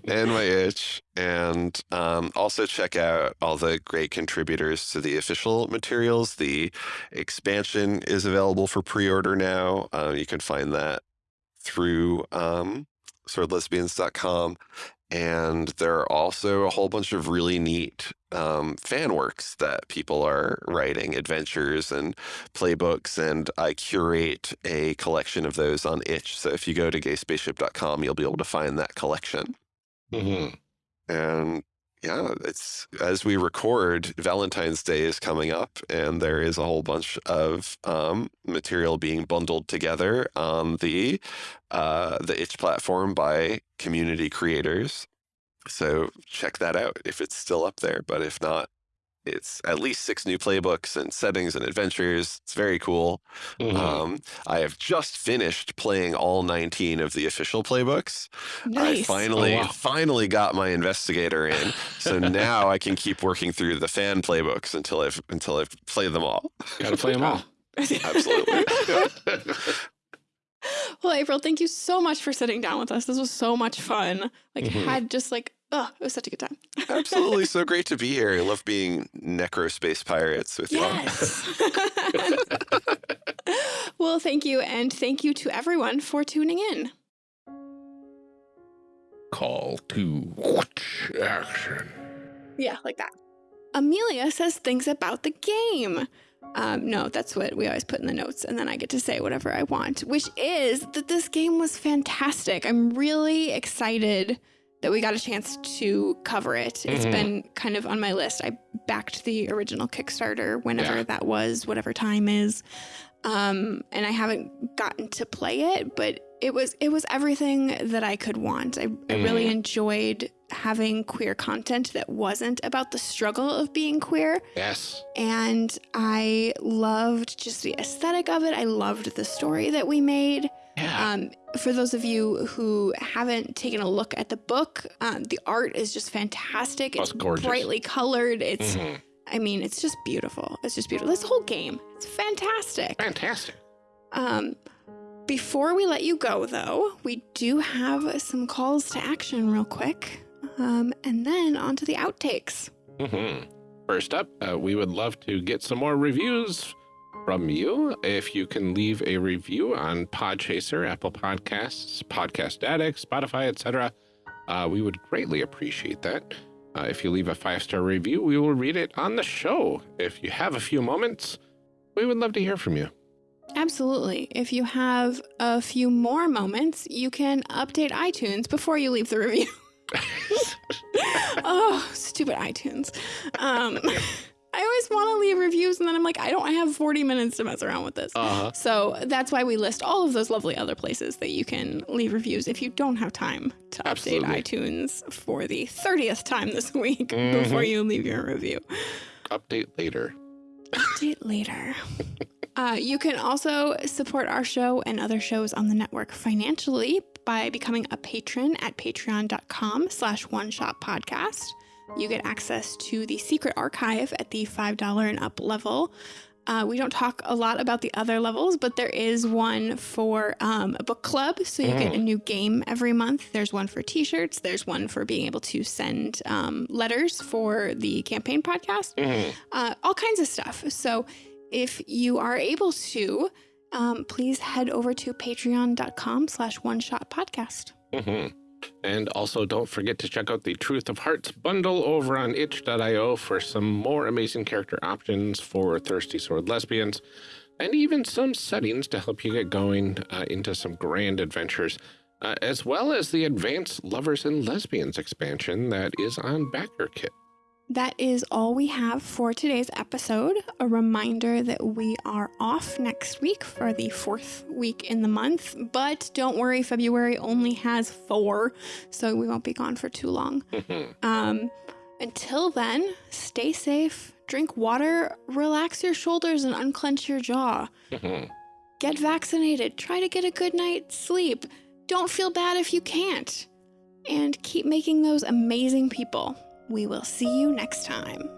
and my itch and um, also check out all the great contributors to the official materials the expansion is available for pre-order now uh, you can find that through um, swordlesbians.com and there are also a whole bunch of really neat um, fan works that people are writing adventures and playbooks and i curate a collection of those on itch so if you go to gayspaceship.com you'll be able to find that collection Mhm. and yeah, it's as we record, Valentine's Day is coming up, and there is a whole bunch of um, material being bundled together on the uh, the itch platform by community creators. So check that out if it's still up there. But if not, it's at least six new playbooks and settings and adventures. It's very cool. Mhm. Um, I have just finished playing all 19 of the official playbooks. Nice. I finally, Oh, wow. finally got my investigator in. So now I can keep working through the fan playbooks until I've until I've played them all. Gotta play them all. Absolutely. well, April, thank you so much for sitting down with us. This was so much fun. Like, Mhm. had just like, oh, it was such a good time. Absolutely. So great to be here. I love being necro space pirates with you. Yes. well, thank you. And thank you to everyone for tuning in. Call to action. Yeah, like that. Amelia says things about the game. Um, no, that's what we always put in the notes, and then I get to say whatever I want, which is that this game was fantastic. I'm really excited that we got a chance to cover it. It's Mhm. been kind of on my list. I backed the original Kickstarter whenever Yeah. that was, whatever time is. Um, and I haven't gotten to play it, but it was it was everything that I could want. I, I really Mhm. enjoyed having queer content that wasn't about the struggle of being queer. Yes. And I loved just the aesthetic of it. I loved the story that we made. Yeah. Um, for those of you who haven't taken a look at the book, um, the art is just fantastic. Oh, It's gorgeous. brightly colored. It's, Mhm. I mean, it's just beautiful. It's just beautiful. This whole game, it's fantastic. Fantastic. Um, before we let you go, though, we do have some calls to action real quick. Um, and then on to the outtakes. hmm First up, uh, we would love to get some more reviews from you. If you can leave a review on Podchaser, Apple Podcasts, Podcast Addict, Spotify, etc., uh, we would greatly appreciate that. Uh, if you leave a five-star review, we will read it on the show. If you have a few moments, we would love to hear from you. Absolutely. If you have a few more moments, you can update iTunes before you leave the review. oh, stupid iTunes. Um, I always want to leave reviews, and then I'm like, I don't have 40 minutes to mess around with this. Uh-huh. So that's why we list all of those lovely other places that you can leave reviews if you don't have time to update iTunes for the 30th time this week Mhm. before you leave your review. Update later. Update later. Uh, you can also support our show and other shows on the network financially by becoming a patron at patreon.com slash one shot podcast. You get access to the secret archive at the $5 and up level. Uh, we don't talk a lot about the other levels, but there is one for um, a book club. So you get a new game every month. There's one for t shirts. There's one for being able to send um, letters for the campaign podcast Mhm. uh, all kinds of stuff. So if you are able to, um, please head over to patreon.com slash one shot podcast. Mhm. And also don't forget to check out the Truth of Hearts bundle over on itch.io for some more amazing character options for Thirsty Sword Lesbians and even some settings to help you get going uh, into some grand adventures, uh, as well as the Advanced Lovers and Lesbians expansion that is on BackerKit. That is all we have for today's episode. A reminder that we are off next week for the fourth week in the month, but don't worry, February only has four, so we won't be gone for too long. Um, until then, stay safe, drink water, relax your shoulders, and unclench your jaw. Get vaccinated. Try to get a good night's sleep. Don't feel bad if you can't. And keep making those amazing people. We will see you next time.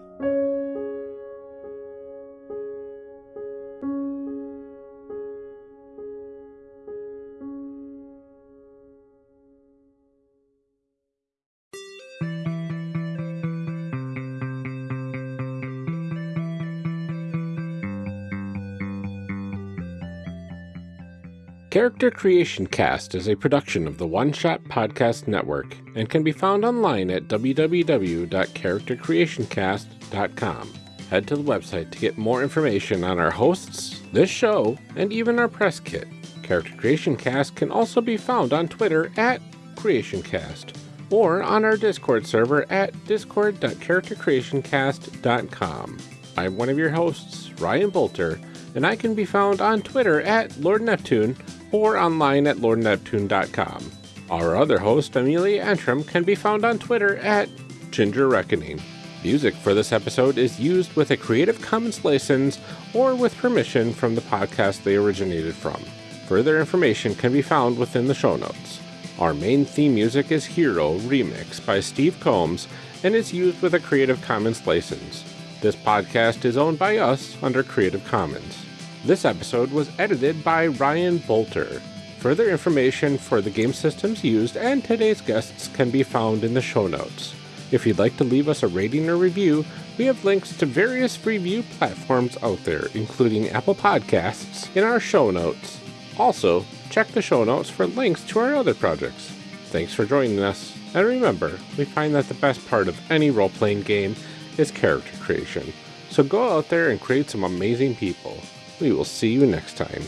Character Creation Cast is a production of the One Shot Podcast Network and can be found online at www.charactercreationcast.com. Head to the website to get more information on our hosts, this show, and even our press kit. Character Creation Cast can also be found on Twitter at CreationCast or on our Discord server at discord.charactercreationcast.com. I'm one of your hosts, Ryan Boelter, and I can be found on Twitter at Lord Neptune or online at lordneptune.com. Our other host, Amelia Antrim, can be found on Twitter at Ginger Reckoning. Music for this episode is used with a Creative Commons license or with permission from the podcast they originated from. Further information can be found within the show notes. Our main theme music is Hero Remix by Steve Combs and is used with a Creative Commons license. This podcast is owned by us under Creative Commons. This episode was edited by Ryan Boelter. Further information for the game systems used and today's guests can be found in the show notes. If you'd like to leave us a rating or review, we have links to various review platforms out there, including Apple Podcasts, in our show notes. Also, check the show notes for links to our other projects. Thanks for joining us, and remember, we find that the best part of any role playing game is character creation. So go out there and create some amazing people. We will see you next time.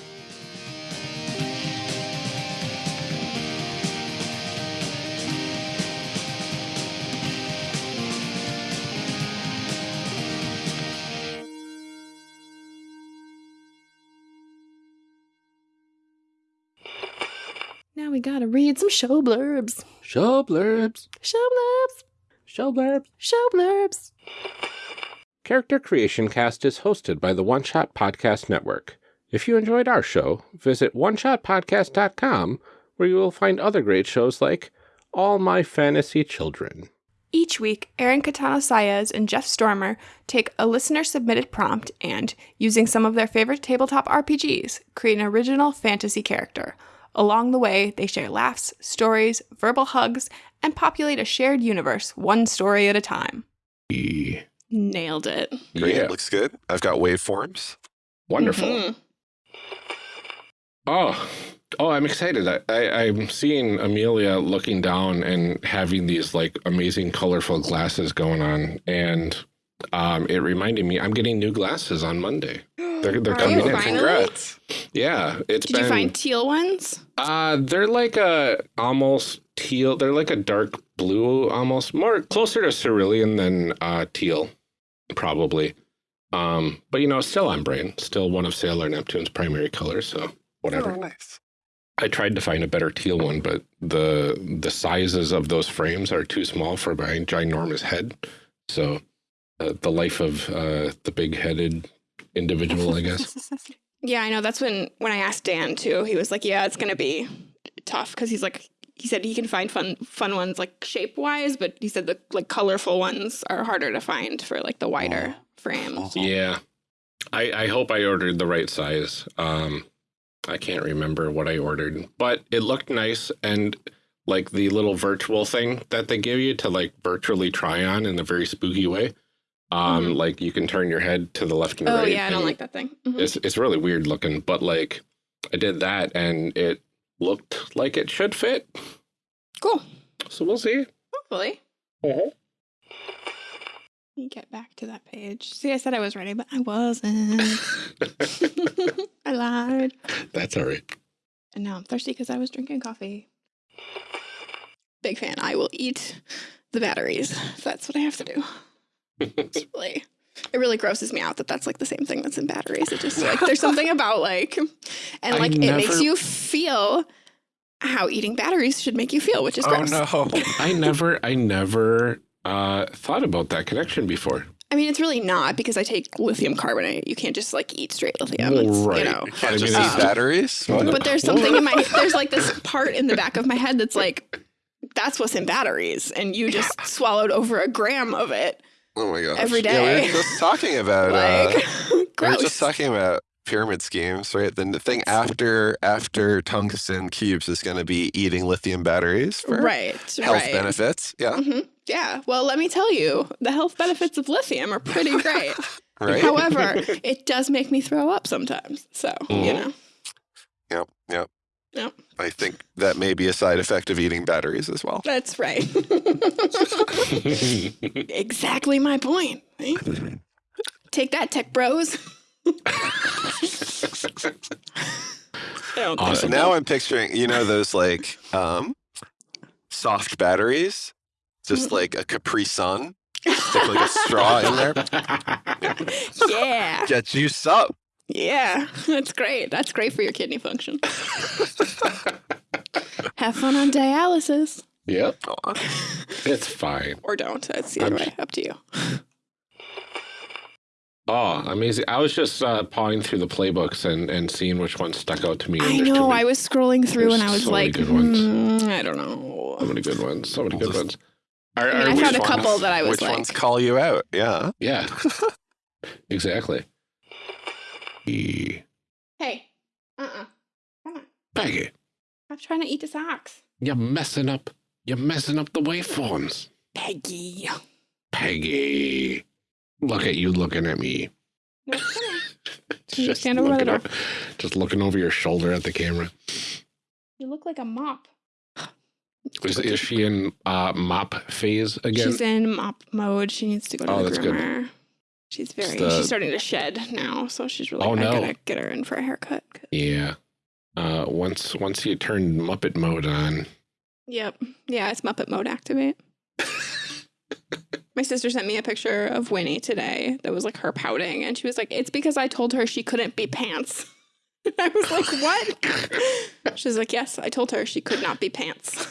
Now we gotta read some show blurbs. Show blurbs. Show blurbs. Show blurbs. Show blurbs. Character Creation Cast is hosted by the One Shot Podcast Network. If you enjoyed our show, visit oneshotpodcast.com where you will find other great shows like All My Fantasy Children. Each week, Aaron Catano Saez and Jeff Stormer take a listener submitted prompt and, using some of their favorite tabletop RPGs, create an original fantasy character. Along the way, they share laughs, stories, verbal hugs, and populate a shared universe one story at a time. Nailed it. Great. Yeah, Looks good. I've got waveforms. wonderful. Mhm. Oh, Oh, I'm excited. I, I, I'm seeing Amelia looking down and having these like amazing colorful glasses going on. And um, it reminded me I'm getting new glasses on Monday. They're, they're coming in. finally? Congrats. Yeah, it's Did been. you find teal ones? Uh, they're like a almost teal. They're like a dark blue, almost more closer to cerulean than uh, teal, probably. Um, but you know, still on brand. Still one of Sailor Neptune's primary colors. So whatever. Oh, nice. I tried to find a better teal one, but the the sizes of those frames are too small for my ginormous head. So uh, the life of uh, the big headed individual, I guess. Yeah, I know. That's when when I asked Dan too. He was like, "Yeah, it's gonna be tough," because he's like, he said he can find fun fun ones like shape wise, but he said the like colorful ones are harder to find for like the wider frames. Yeah. I, I hope I ordered the right size. Um, I can't remember what I ordered, but it looked nice. And like the little virtual thing that they give you to like virtually try on in a very spooky way. Um, Mhm. like you can turn your head to the left and Oh right. yeah, I don't like that thing. Mhm. It's, it's really weird looking, but like I did that and it looked like it should fit. Cool. So we'll see. Hopefully. Uh-huh. Let me get back to that page. See, I said I was ready, but I wasn't. I lied. That's all right. And now I'm thirsty because I was drinking coffee. Big fan. I will eat the batteries. That's what I have to do. Really, it really grosses me out that that's like the same thing that's in batteries. It just like there's something about like, and I like it makes you feel how eating batteries should make you feel, which is Oh gross. no. I never, I never uh, thought about that connection before. I mean, it's really not because I take lithium carbonate. You can't just like eat straight lithium. Well, It's, right. You know. Can't just mean, eat batteries. What? But there's something in my there's like this part in the back of my head that's like that's what's in batteries, and you just swallowed over a gram of it. Oh my gosh. every Yeah, we were just talking about. Like uh, we were just talking about pyramid schemes, right? Then the thing after after tungsten cubes is going to be eating lithium batteries for right. health right. benefits. Yeah, hmm Yeah. Well, let me tell you, the health benefits of lithium are pretty great. right. However, it does make me throw up sometimes. So you Mhm. know. Yep, yep. Yep. I think that may be a side effect of eating batteries as well. That's right. exactly my point. right? Take that, tech bros. I don't think Awesome. So so. now I'm picturing, you know, those like um, soft batteries, just Mm-hmm. like a Capri Sun, stick like a straw in there, yeah. get juice up. Yeah. That's great. That's great for your kidney function. Have fun on dialysis. yep, it's fine. Or don't. That's the other way. Up to you. Oh, amazing! I was just uh, pawing through the playbooks and and seeing which ones stuck out to me. I and there's too know. many- I was scrolling through There's and I was so like, good ones. hmm, I don't know. so many good ones. So many good ones. Are, I mean, I we- found a couple ones- that I was Which like, ones call you out? Yeah. Yeah, exactly. Hey, uh-uh. Come on. Peggy, I'm trying to eat the socks. you're messing up. You're messing up the waveforms. Peggy. Peggy, look at you looking at me. No. Can you Just stand over by the looking door? Just looking over your shoulder at the camera. You look like a mop. Is, is she in uh, mop phase again? She's in mop mode. She needs to go to Oh, the that's good. She's very. the- She's starting to shed now, so she's really. Oh, I no. gotta get her in for a haircut. yeah. Uh, once once you turn Muppet mode on, Yep. Yeah, it's Muppet mode activate. My sister sent me a picture of Winnie today that was like her pouting, and she was like, "It's because I told her she couldn't be pants." I was like, "What?" She's like, "Yes, I told her she could not be pants."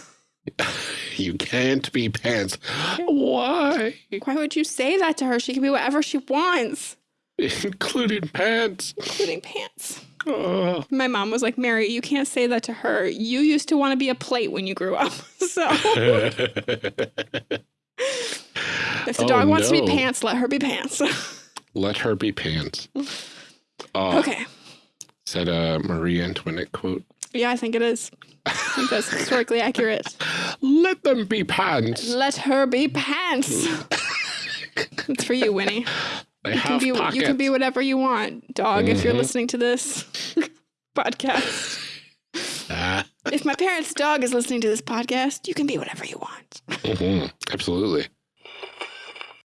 you can't be pants. Why? Why would you say that to her? She can be whatever she wants, Including pants. including pants. Oh. My mom was like, Mary, you can't say that to her. You used to want to be a plate when you grew up. So if the Oh, dog wants to be pants, let her be pants. Let her be pants. Oh, okay. Said uh, a Marie Antoinette quote? Yeah, I think it is. I think that's historically accurate. Let them be pants. Let her be pants. it's for you, Winnie. They You can be pockets. you can be whatever you want, dog. If you're Mhm. listening to this podcast, if my parents' dog is listening to this podcast, you can be whatever you want. Mhm, Absolutely.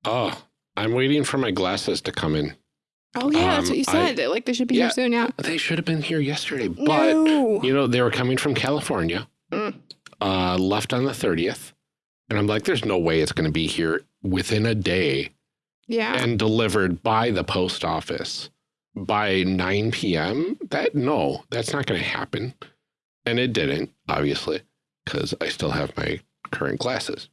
Oh, I'm waiting for my glasses to come in. Oh yeah, that's Um, what you I- said. like they should be Yeah. here soon. Yeah. They should have been here yesterday, but no. you know, they were coming from California, Mm. uh, left on the 30th. And I'm like, there's no way it's going to be here within a day Yeah. and delivered by the post office by 9 p.m. That, no, that's not going to happen. And it didn't, obviously, because I still have my current glasses.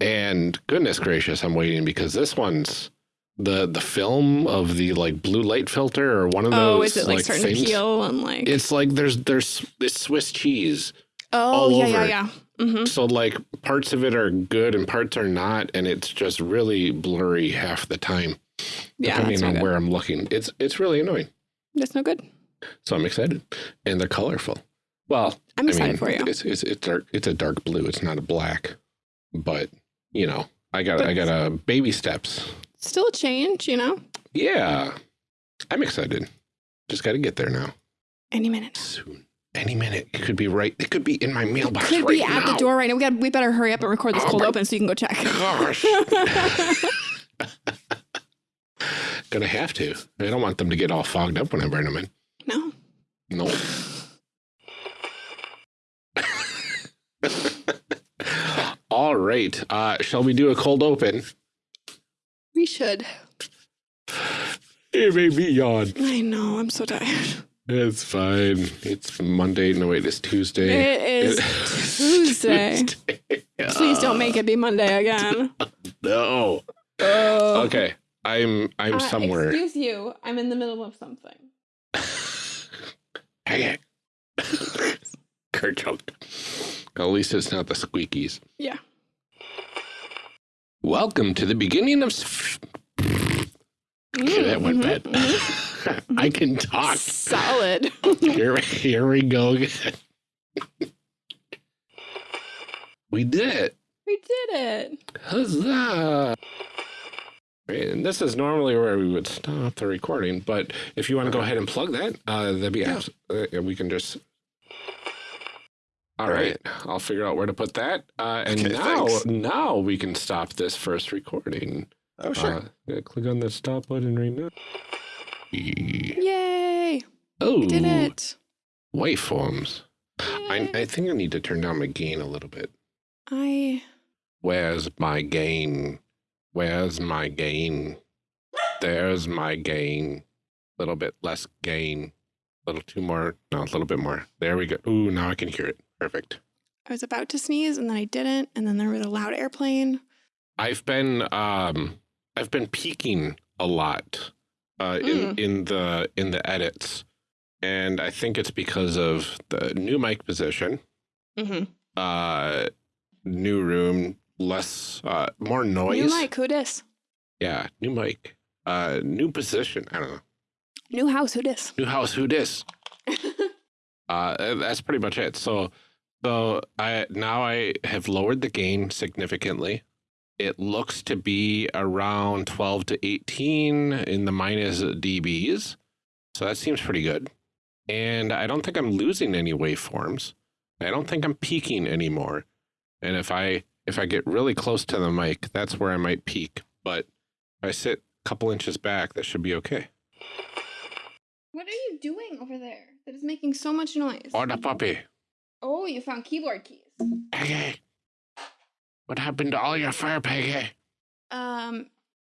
And goodness gracious, I'm waiting because this one's the the film of the like blue light filter or one of those oh, is it like, starting things. to peel and like? It's like there's there's it's Swiss cheese. oh yeah, yeah, yeah. Mm-hmm. So like parts of it are good and parts are not, and it's just really blurry half the time, Yeah, depending on where I'm looking. It's it's really annoying. That's no good. So I'm excited, and they're colorful. Well, I'm I excited mean, for you. It's it's it's dark. It's a dark blue. It's not a black, but you know, I got But- I got a baby steps. Still a change, you know. Yeah, I'm excited. Just got to get there now. Any minute. Soon, any minute. It could be right. It could be in my mailbox Could right be at now. the door right now. We got. We better hurry up and record this Oh cold open so you can go check. Gosh. Gonna have to. I don't want them to get all fogged up when I bring them in. no. No. all right. Uh, shall we do a cold open? We should. It made me yawn. I know. I'm so tired. It's fine. It's Monday. No, wait, it's Tuesday. It is Tuesday. Please don't make it be Monday again. No. Oh. Okay. I'm I'm Uh, somewhere. Excuse you. I'm in the middle of something. Hey. Kerchunk. At least it's not the squeakies. Yeah. Welcome to the beginning of. that went Mhm, bad. mhm. I can talk. Solid. Here, here we go again. we did it. we did it. Huzzah! And this is normally where we would stop the recording, but if you want to go ahead and plug that, uh, that'd be Yeah. uh, we can just. All right, I'll figure out where to put that, uh, and Okay, now thanks. now we can stop this first recording. Oh, sure. Uh, yeah, click on the stop button right now. Yay. Oh, We did it. waveforms. I, I think I need to turn down my gain a little bit. I Where's my gain? Where's my gain? There's my gain. A little bit less gain. A little two more. No, a little bit more. There we go. Ooh, now I can hear it. Perfect. I was about to sneeze and then I didn't, and then there was a loud airplane. I've been um I've been peeking a lot uh in, in the in the edits. And I think it's because of the new mic position, Mm-hmm. uh new room, less uh more noise. New mic, who dis? Yeah, new mic. Uh new position. I don't know. New house, who dis? New house, who dis? Uh that's pretty much it. So so I now I have lowered the gain significantly. It looks to be around 12 to 18 in the minus dBs. So that seems pretty good. And I don't think I'm losing any waveforms. I don't think I'm peaking anymore. And if I if I get really close to the mic, that's where I might peak. But if I sit a couple inches back, that should be okay. What are you doing over there? That is making so much noise. Or the puppy. Oh, you found keyboard keys. Peggy. What happened to all your fur, Peggy? Um,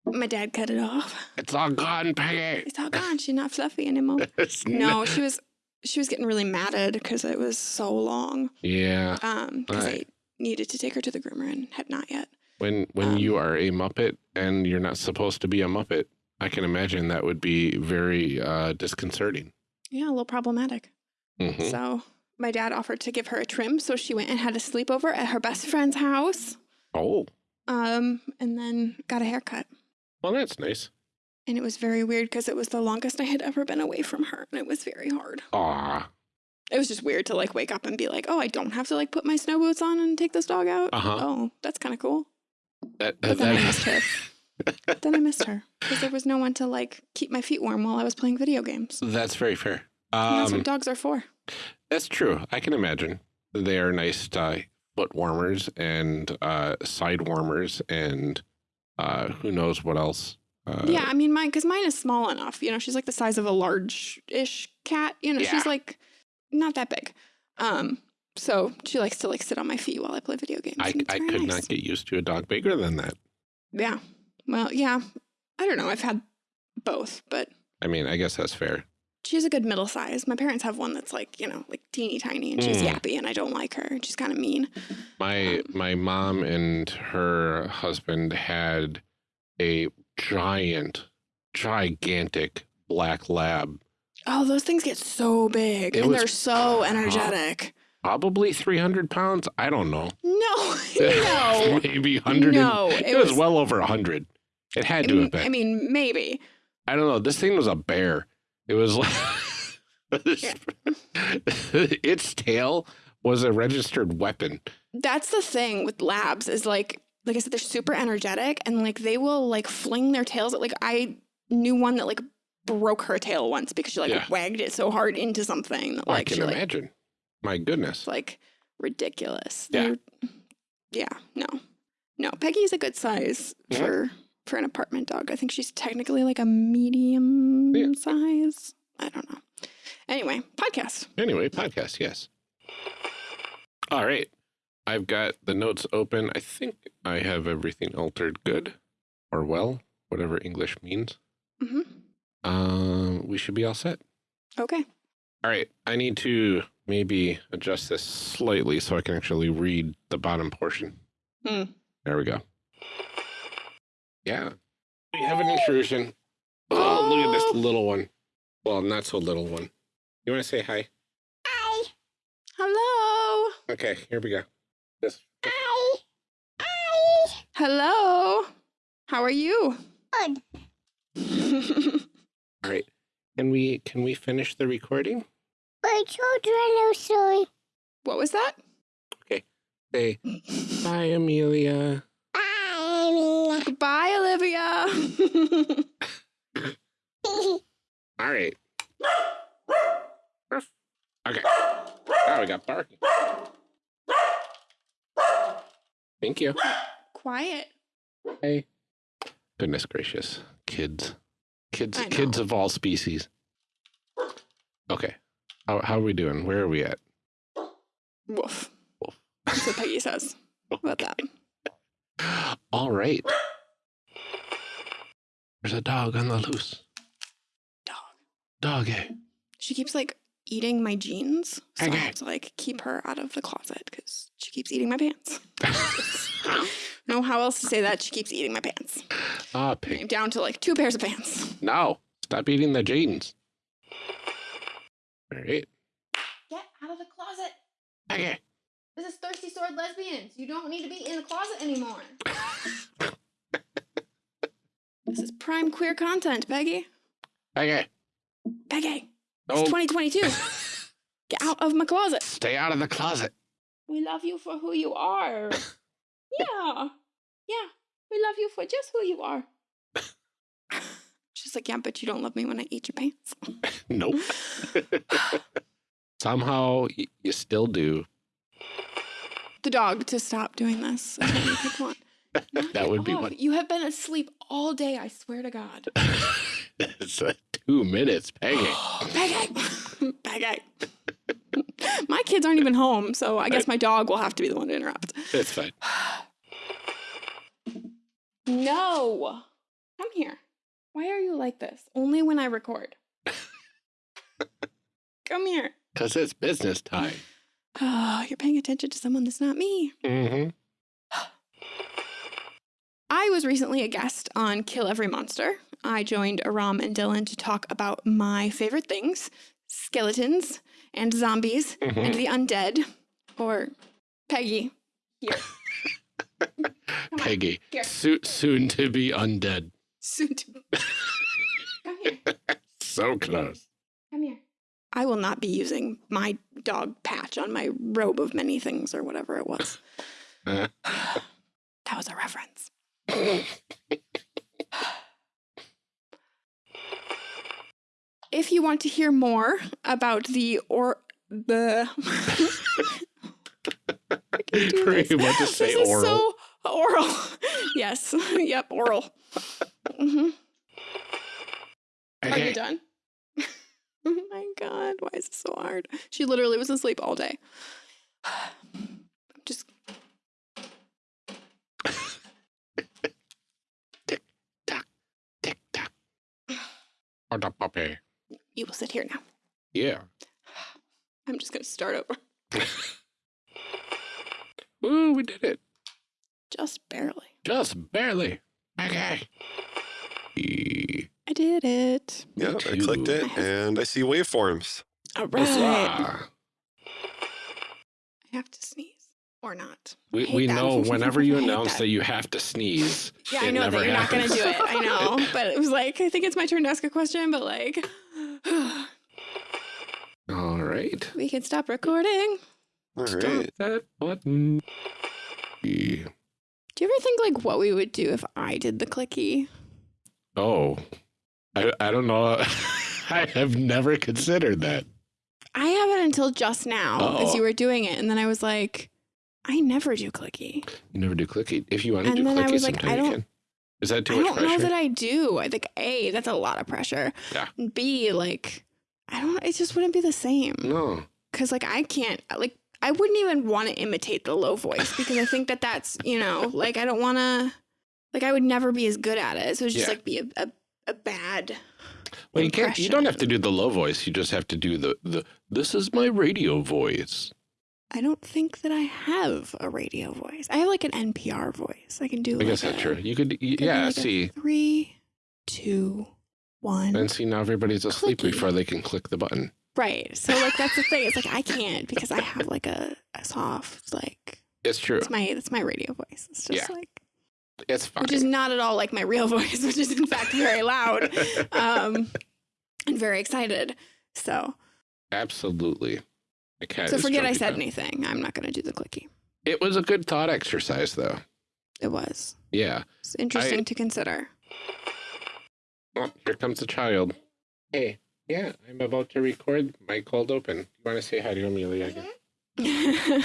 my dad cut it off. It's all gone, Peggy. It's all gone. She's not fluffy anymore. No, she was she was getting really matted because it was so long. Yeah. Um, because Right. I needed to take her to the groomer and had not yet. When when Um, you are a Muppet and you're not supposed to be a Muppet, I can imagine that would be very uh, disconcerting. Yeah, a little problematic. Mhm. So my dad offered to give her a trim, so she went and had a sleepover at her best friend's house. Oh, Um, and then got a haircut. well, that's nice. And it was very weird because it was the longest I had ever been away from her, and it was very hard. Aw. It was just weird to like wake up and be like, "Oh, I don't have to like put my snow boots on and take this dog out." Uh-huh. Oh, that's kind of cool. That, But that, then I missed her. then I missed her because there was no one to like keep my feet warm while I was playing video games. that's very fair. And that's Um, what dogs are for. That's true. I can imagine. They are nice uh, foot warmers and uh, side warmers and uh, who knows what else. Uh, yeah, I mean, mine, because mine is small enough. You know, she's like the size of a large ish cat. You know, Yeah. she's like not that big. Um, so she likes to like sit on my feet while I play video games. I, I could nice. not get used to a dog bigger than that. Yeah. Well, yeah. I don't know. I've had both, but I mean, I guess that's fair. She's a good middle size. My parents have one that's like, you know, like teeny tiny and she's Mm. yappy and I don't like her. and She's kind of mean. My my mom and her husband had a giant, gigantic black lab, Oh, those things get so big It and they're so energetic. probably 300 pounds. I don't know. No, no. Maybe 100. No, It, it was, was- well over 100. It had I to mean, have been. I mean, maybe. I don't know. This thing was a bear. It was like its tail was a registered weapon. That's the thing with labs is like, like I said, they're super energetic and like they will like fling their tails. At like I knew one that like broke her tail once because she like Yeah. wagged it so hard into something that I like can she like imagine. My goodness. Like ridiculous. Yeah. They're- yeah. No. No. Peggy's a good size Mhm. for for an apartment dog. I think she's technically like a medium Yeah. size. I don't know. Anyway, podcast. Anyway, podcast, yes. All right. I've got the notes open. I think I have everything altered good or well, whatever English means. hmm Um, we should be all set. Okay. All right. I need to maybe adjust this slightly so I can actually read the bottom portion. Hmm. There we go. Yeah. We have an intrusion. Oh, look at this oh. little one. Well, not so little one. You want to say hi? Hi. Hello. Okay, here we go. This. Hi. Hi. Hello. How are you? Good. All right. Can we can we finish the recording? My children are sorry. what was that? Okay. Say bye, Amelia. Bye. Goodbye, Olivia. All right. Okay. Now we got barking. Thank you. Quiet. Hey. Goodness gracious. Kids. Kids kids of all species. Okay. How how are we doing? Where are we at? Woof. Woof. That's what Peggy says about that. All right. There's a dog on the loose. Dog. Doggy. She keeps like eating my jeans. So I have to like keep her out of the closet because she keeps eating my pants. know how else to say that. She keeps eating my pants. ah, I'm down to like two pairs of pants. No. Stop eating the jeans. All right. Get out of the closet. Okay. This is Thirsty Sword Lesbians. You don't need to be in the closet anymore. this is prime queer content, Peggy. Peggy. Peggy. It's 2022. Get out of my closet. Stay out of the closet. We love you for who you are. yeah. Yeah. We love you for just who you are. She's like, yeah, but you don't love me when I eat your pants. Nope. Somehow y- you still do. The dog to stop doing this. is what we could want. Knock That would be off. one. You have been asleep all day, I swear to God. it's uh, two minutes, Peggy. Peggy! Peggy! my kids aren't even home, so I guess my dog will have to be the one to interrupt. It's fine. No! Come here. Why are you like this? Only when I record. Come here. Because it's business time. Oh, you're paying attention to someone that's not me. Mm-hmm. I was recently a guest on Kill Every Monster. I joined Aram and Dylan to talk about my favorite things skeletons and zombies and Mhm. the undead. Or Peggy. Here. Peggy, Here. so- soon to be undead. Soon to. Come here. So close. Come here. I will not be using my dog patch on my robe of many things or whatever it was. Uh. that was a reference. If you want to hear more about the or the. You about to say this is oral? so oral. yes. yep. Oral. hmm Are you done? oh my god! Why is this so hard? She literally was asleep all day. I'm Just Or the puppy. you will sit here now. Yeah. I'm just gonna start over. Ooh, we did it. Just barely. Just barely. Okay. I did it. Yeah, I clicked it and I see waveforms. All right. I have to sneeze or not. We, we know whenever you announce that. that. you have to sneeze. Yeah, I know never that you're not going to do it. I know. But it was like, I think it's my turn to ask a question, but like, All right. we can stop recording. All Stop right. that button. Do you ever think like what we would do if I did the clicky? Oh, I, I don't know. I have never considered that. I haven't until just now as Oh. you were doing it. And then I was like, I never do clicky. You never do clicky. If you want to And do then I clicky was like, sometime, I you don't- can. Is that too much? pressure? I don't know that I do. I think A, that's a lot of pressure. Yeah. B, like, I don't, it just wouldn't be the same. no. Cause like I can't, like, I wouldn't even want to imitate the low voice because I think that that's, you know, like I don't want to, like I would never be as good at it. So it's just Yeah. like be a, a, a bad. Well, you can't. You don't have to do the low voice. You just have to do the the. This is my radio voice. I don't think that I have a radio voice. I have like an NPR voice. I can do. I guess like that's a- true. You could. y- could do Yeah. like see. Three, two, one. And see now everybody's asleep Clicky. before they can click the button. Right. So like that's the thing. It's like I can't because I have like a, a soft like It's true. it's my that's my radio voice. It's just Yeah. like It's fine. which is not at all like my real voice, which is in fact very loud. Um and very excited. So Absolutely. The cat so forget I said down. anything. I'm not gonna do the clicky. It was a good thought exercise, though. It was. Yeah. It's interesting to consider. Oh, here comes the child. Hey. Yeah, I'm about to record my cold open. You want to say hi to Amelia again?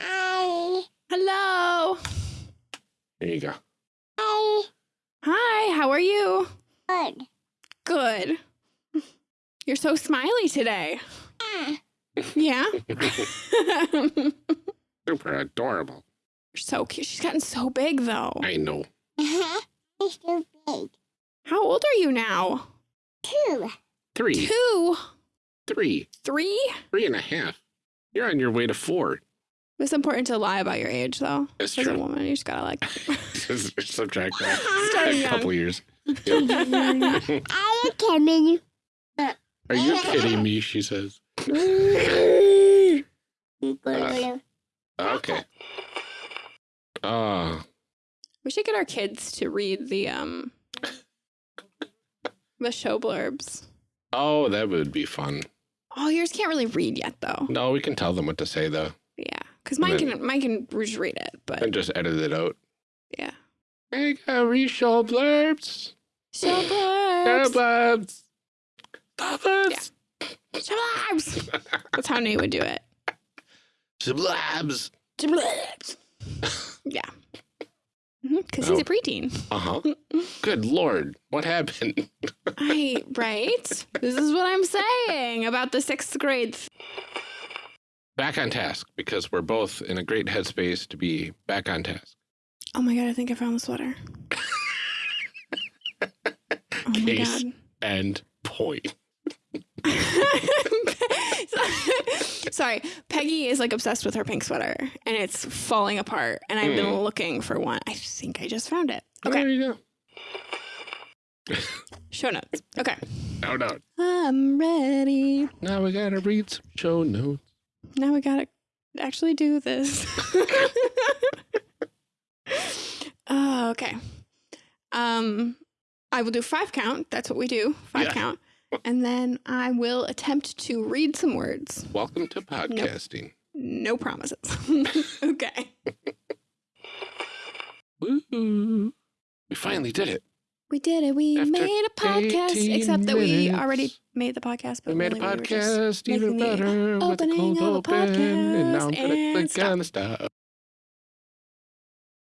Hi. Hello. There you go. Hi. Hi, how are you? Good. Good. You're so smiley today. Ah. Yeah. Super adorable. so cute. She's gotten so big though. I know. Uh-huh. It's so big. How old are you now? Two. Three, Two, three, three. three and a half. You're on your way to four. It's important to lie about your age, though. That's As a woman, you just gotta like. Subtract that. Start a young. couple years. Are you coming? Are you kidding me? She says. Okay. Uh, we should get our kids to read the um the show blurbs. oh, that would be fun. Oh, yours can't really read yet, though. No, we can tell them what to say though, Yeah, because mine Then- can mine can just read it, but and just edit it out. yeah. Hey, got read show blurbs. Show Show blurbs. blurbs. Blurbs. Show blurbs. That's how Nate would do it. Blabs. Show blurbs. Yeah. Because he's Oh. a preteen. Uh huh. Good lord, what happened? I right. This is what I'm saying about the sixth grade. back on task because we're both in a great headspace to be back on task. Oh my god! I think I found the sweater. Oh my Case. god. And point. Sorry, Peggy is like obsessed with her pink sweater and it's falling apart. And I've been Mm. looking for one. I think I just found it. Okay, There you go. show notes. Okay, No, no. I'm ready. Now we gotta read some show notes. Now we gotta actually do this. oh, okay. Um, I will do five count. That's what we do. Five Yeah. count. And then I will attempt to read some words. Welcome to podcasting. No promises. okay. Woo! We finally did it. We did it. We After made a podcast, except that we already made the podcast, but We made a really we podcast even better with a cold a open. And now I'm podcast going to and click stop. on the stop.